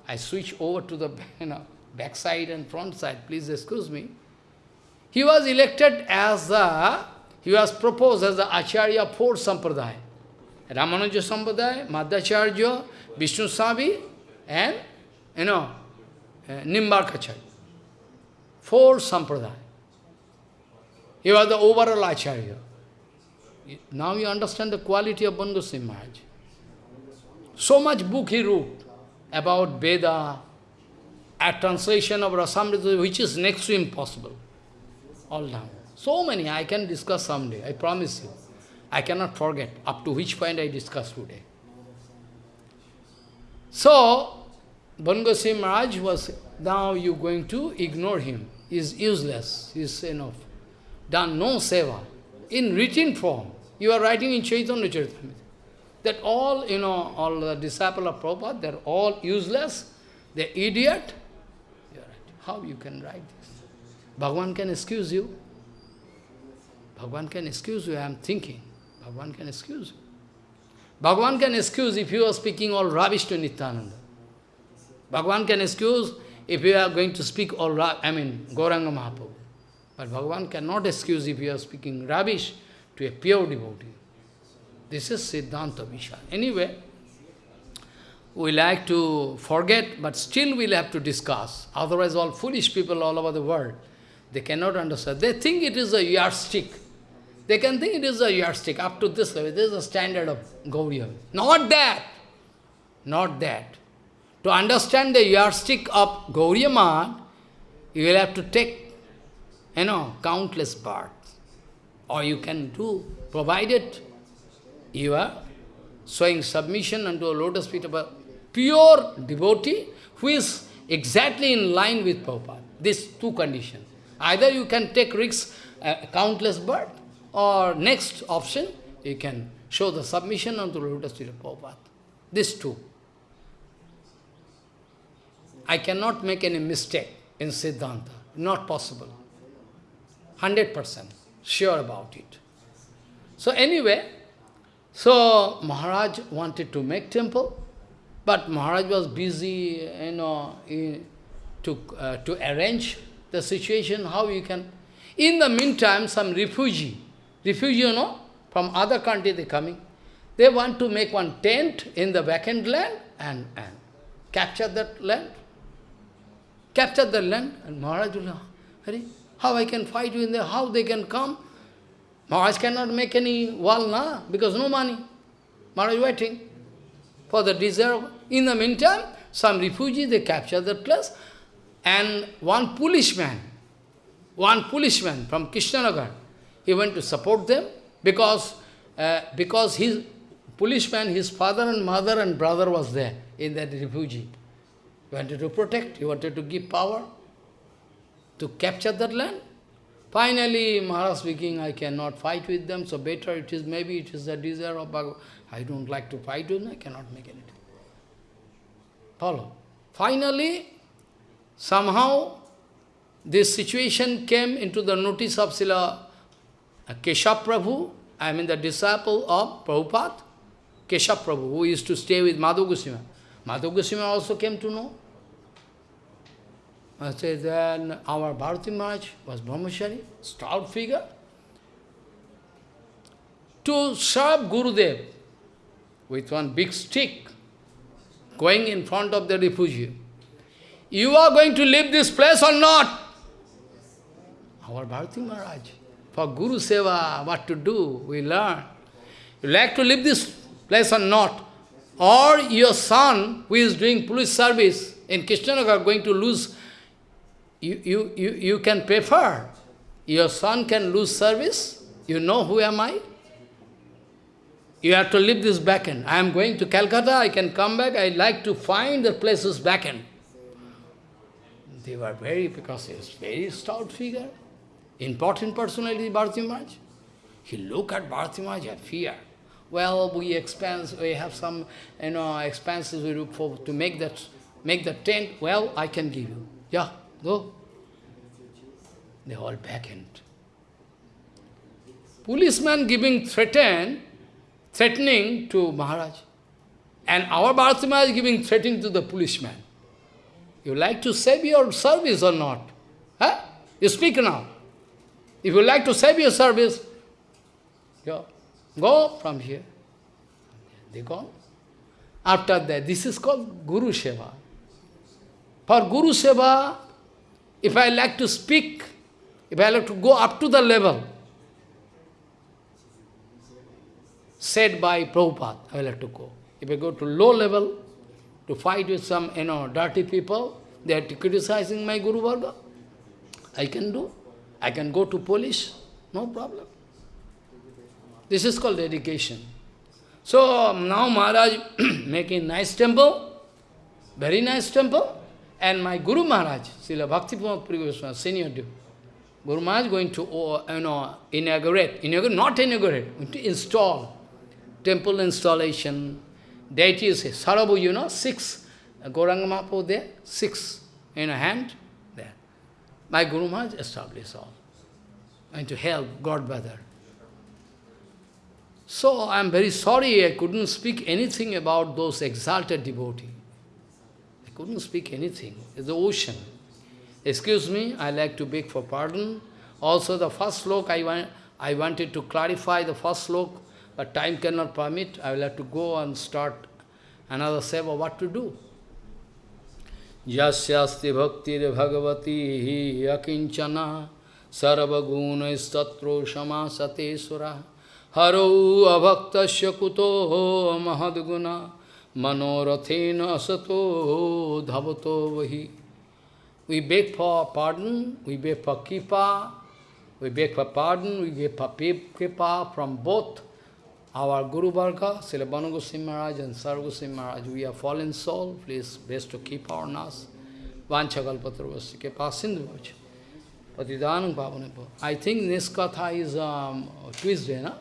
I switch over to the you know, back side and front side, please excuse me. He was elected as the, he was proposed as the Acharya of four Sampradaya. Ramanuja Sampradaya, Madhvacharya, Vishnu Savi, and, you know, uh, Nimbarkacharya. Four Sampradaya. He was the overall Acharya. Now you understand the quality of Bandhu Maharaj. So much book he wrote about Veda, a translation of Rasamrita, which is next to impossible. All down. So many, I can discuss someday, I promise you. I cannot forget up to which point I discussed today. So, Bangosi Maharaj was, now you are going to ignore him. He is useless, he is enough done no seva, in written form. You are writing in Chaitanya Charitamrita. That all, you know, all the disciples of Prabhupada, they're all useless, they're idiot. You're right. How you can write this? Bhagavan can excuse you. Bhagavan can excuse you, I am thinking. Bhagavan can excuse you. Bhagavan can excuse if you are speaking all rubbish to Nityananda. Bhagavan can excuse if you are going to speak all, I mean, Gauranga Mahaprabhu. But Bhagavan cannot excuse if you are speaking rubbish to a pure devotee. This is Siddhanta Vishal. Anyway, we like to forget, but still we'll have to discuss. Otherwise, all foolish people all over the world, they cannot understand. They think it is a yardstick. They can think it is a yardstick up to this level. This is a standard of Gauriya. Not that. Not that. To understand the yardstick of Gauriya you will have to take you know, countless births. Or you can do, provided you are showing submission unto a lotus feet of a pure devotee who is exactly in line with Prabhupada. These two conditions. Either you can take risks, uh, countless birth, or next option, you can show the submission unto lotus feet of Prabhupada. These two. I cannot make any mistake in Siddhanta. Not possible. 100% sure about it. So anyway, so Maharaj wanted to make temple, but Maharaj was busy, you know, in, to, uh, to arrange the situation, how you can... In the meantime, some refugee, refugee, you know, from other country they coming. They want to make one tent in the vacant land and, and capture that land. Capture the land. And Maharaj will, how I can fight you in there? How they can come? Maharaj cannot make any wall, na, because no money. Maharaj waiting for the desire. In the meantime, some refugees, they capture that place. And one policeman, one policeman from Krishnanagar, he went to support them because, uh, because his policeman, his father and mother and brother was there in that refugee. He wanted to protect, he wanted to give power to capture that land. Finally, Maharaj speaking, I cannot fight with them, so better it is, maybe it is the desire of. I don't like to fight with them, I cannot make anything. Follow. Finally, somehow, this situation came into the notice of Srila Keshav Prabhu, I mean the disciple of Prabhupada, Keshav Prabhu, who used to stay with Madhav Goswami. Madhav Goswami also came to know. I say then our Bharati Maharaj was Brahmachari, stout figure. To serve Gurudev with one big stick, going in front of the refugee. You are going to leave this place or not? Our Bharati Maharaj. For Guru Seva, what to do, we learn. You like to leave this place or not? Or your son, who is doing police service in Krishnanagar, going to lose, you, you, you, you can prefer. Your son can lose service. You know who am I? You have to leave this backend. I am going to Calcutta, I can come back, I like to find the places backend. They were very, because he is very stout figure, important personality, Bharati Maharaj. He look at Bharati Maharaj and fear. Well, we expense, we have some, you know, expenses we look for to make that, make the tent. Well, I can give you. Yeah, go. They all backend. Policeman giving threaten, threatening to Maharaj. And our Bharati Maharaj giving threatening to the policeman. You like to save your service or not? Huh? You speak now. If you like to save your service, go, go from here. They go. After that, this is called Guru Seva. For Guru Seva, if I like to speak, if I like to go up to the level said by Prabhupada, I like to go. If I go to low level, to fight with some, you know, dirty people, they are criticizing my Guru Varga. I can do. I can go to police, no problem. This is called dedication. So now Maharaj making nice temple, very nice temple, and my Guru Maharaj, Srila Bhakti Puri senior Guru Maharaj going to uh, you know, inaugurate, inaugurate, not inaugurate, to install, temple installation, deities, Sarabu, you know, six, Gauranga Mahaprabhu there, six in a hand, there. My Guru Maharaj established all, and to help God brother. So I am very sorry I couldn't speak anything about those exalted devotees. Couldn't speak anything. It's the ocean. Excuse me, I like to beg for pardon. Also the first slok, I, want, I wanted to clarify the first slok, but time cannot permit. I will have to go and start another seva, what to do. Yasyasti bhaktir bhagavati akinchana sarvaguna istatro shamasate sura haro avaktasya kuto mahadguna manorathena asato dhavato vahi. We beg for pardon, we beg for kripa, we beg for pardon, we beg for kripa from both our Guru Varga, Srila Banu Goswami Maharaj and Sarva Goswami Maharaj. We are fallen soul, please best to keep our nas. Vanchakalpatravasya kepa sindhu Patidanam Pavane I think this katha is um, Tuesday, na?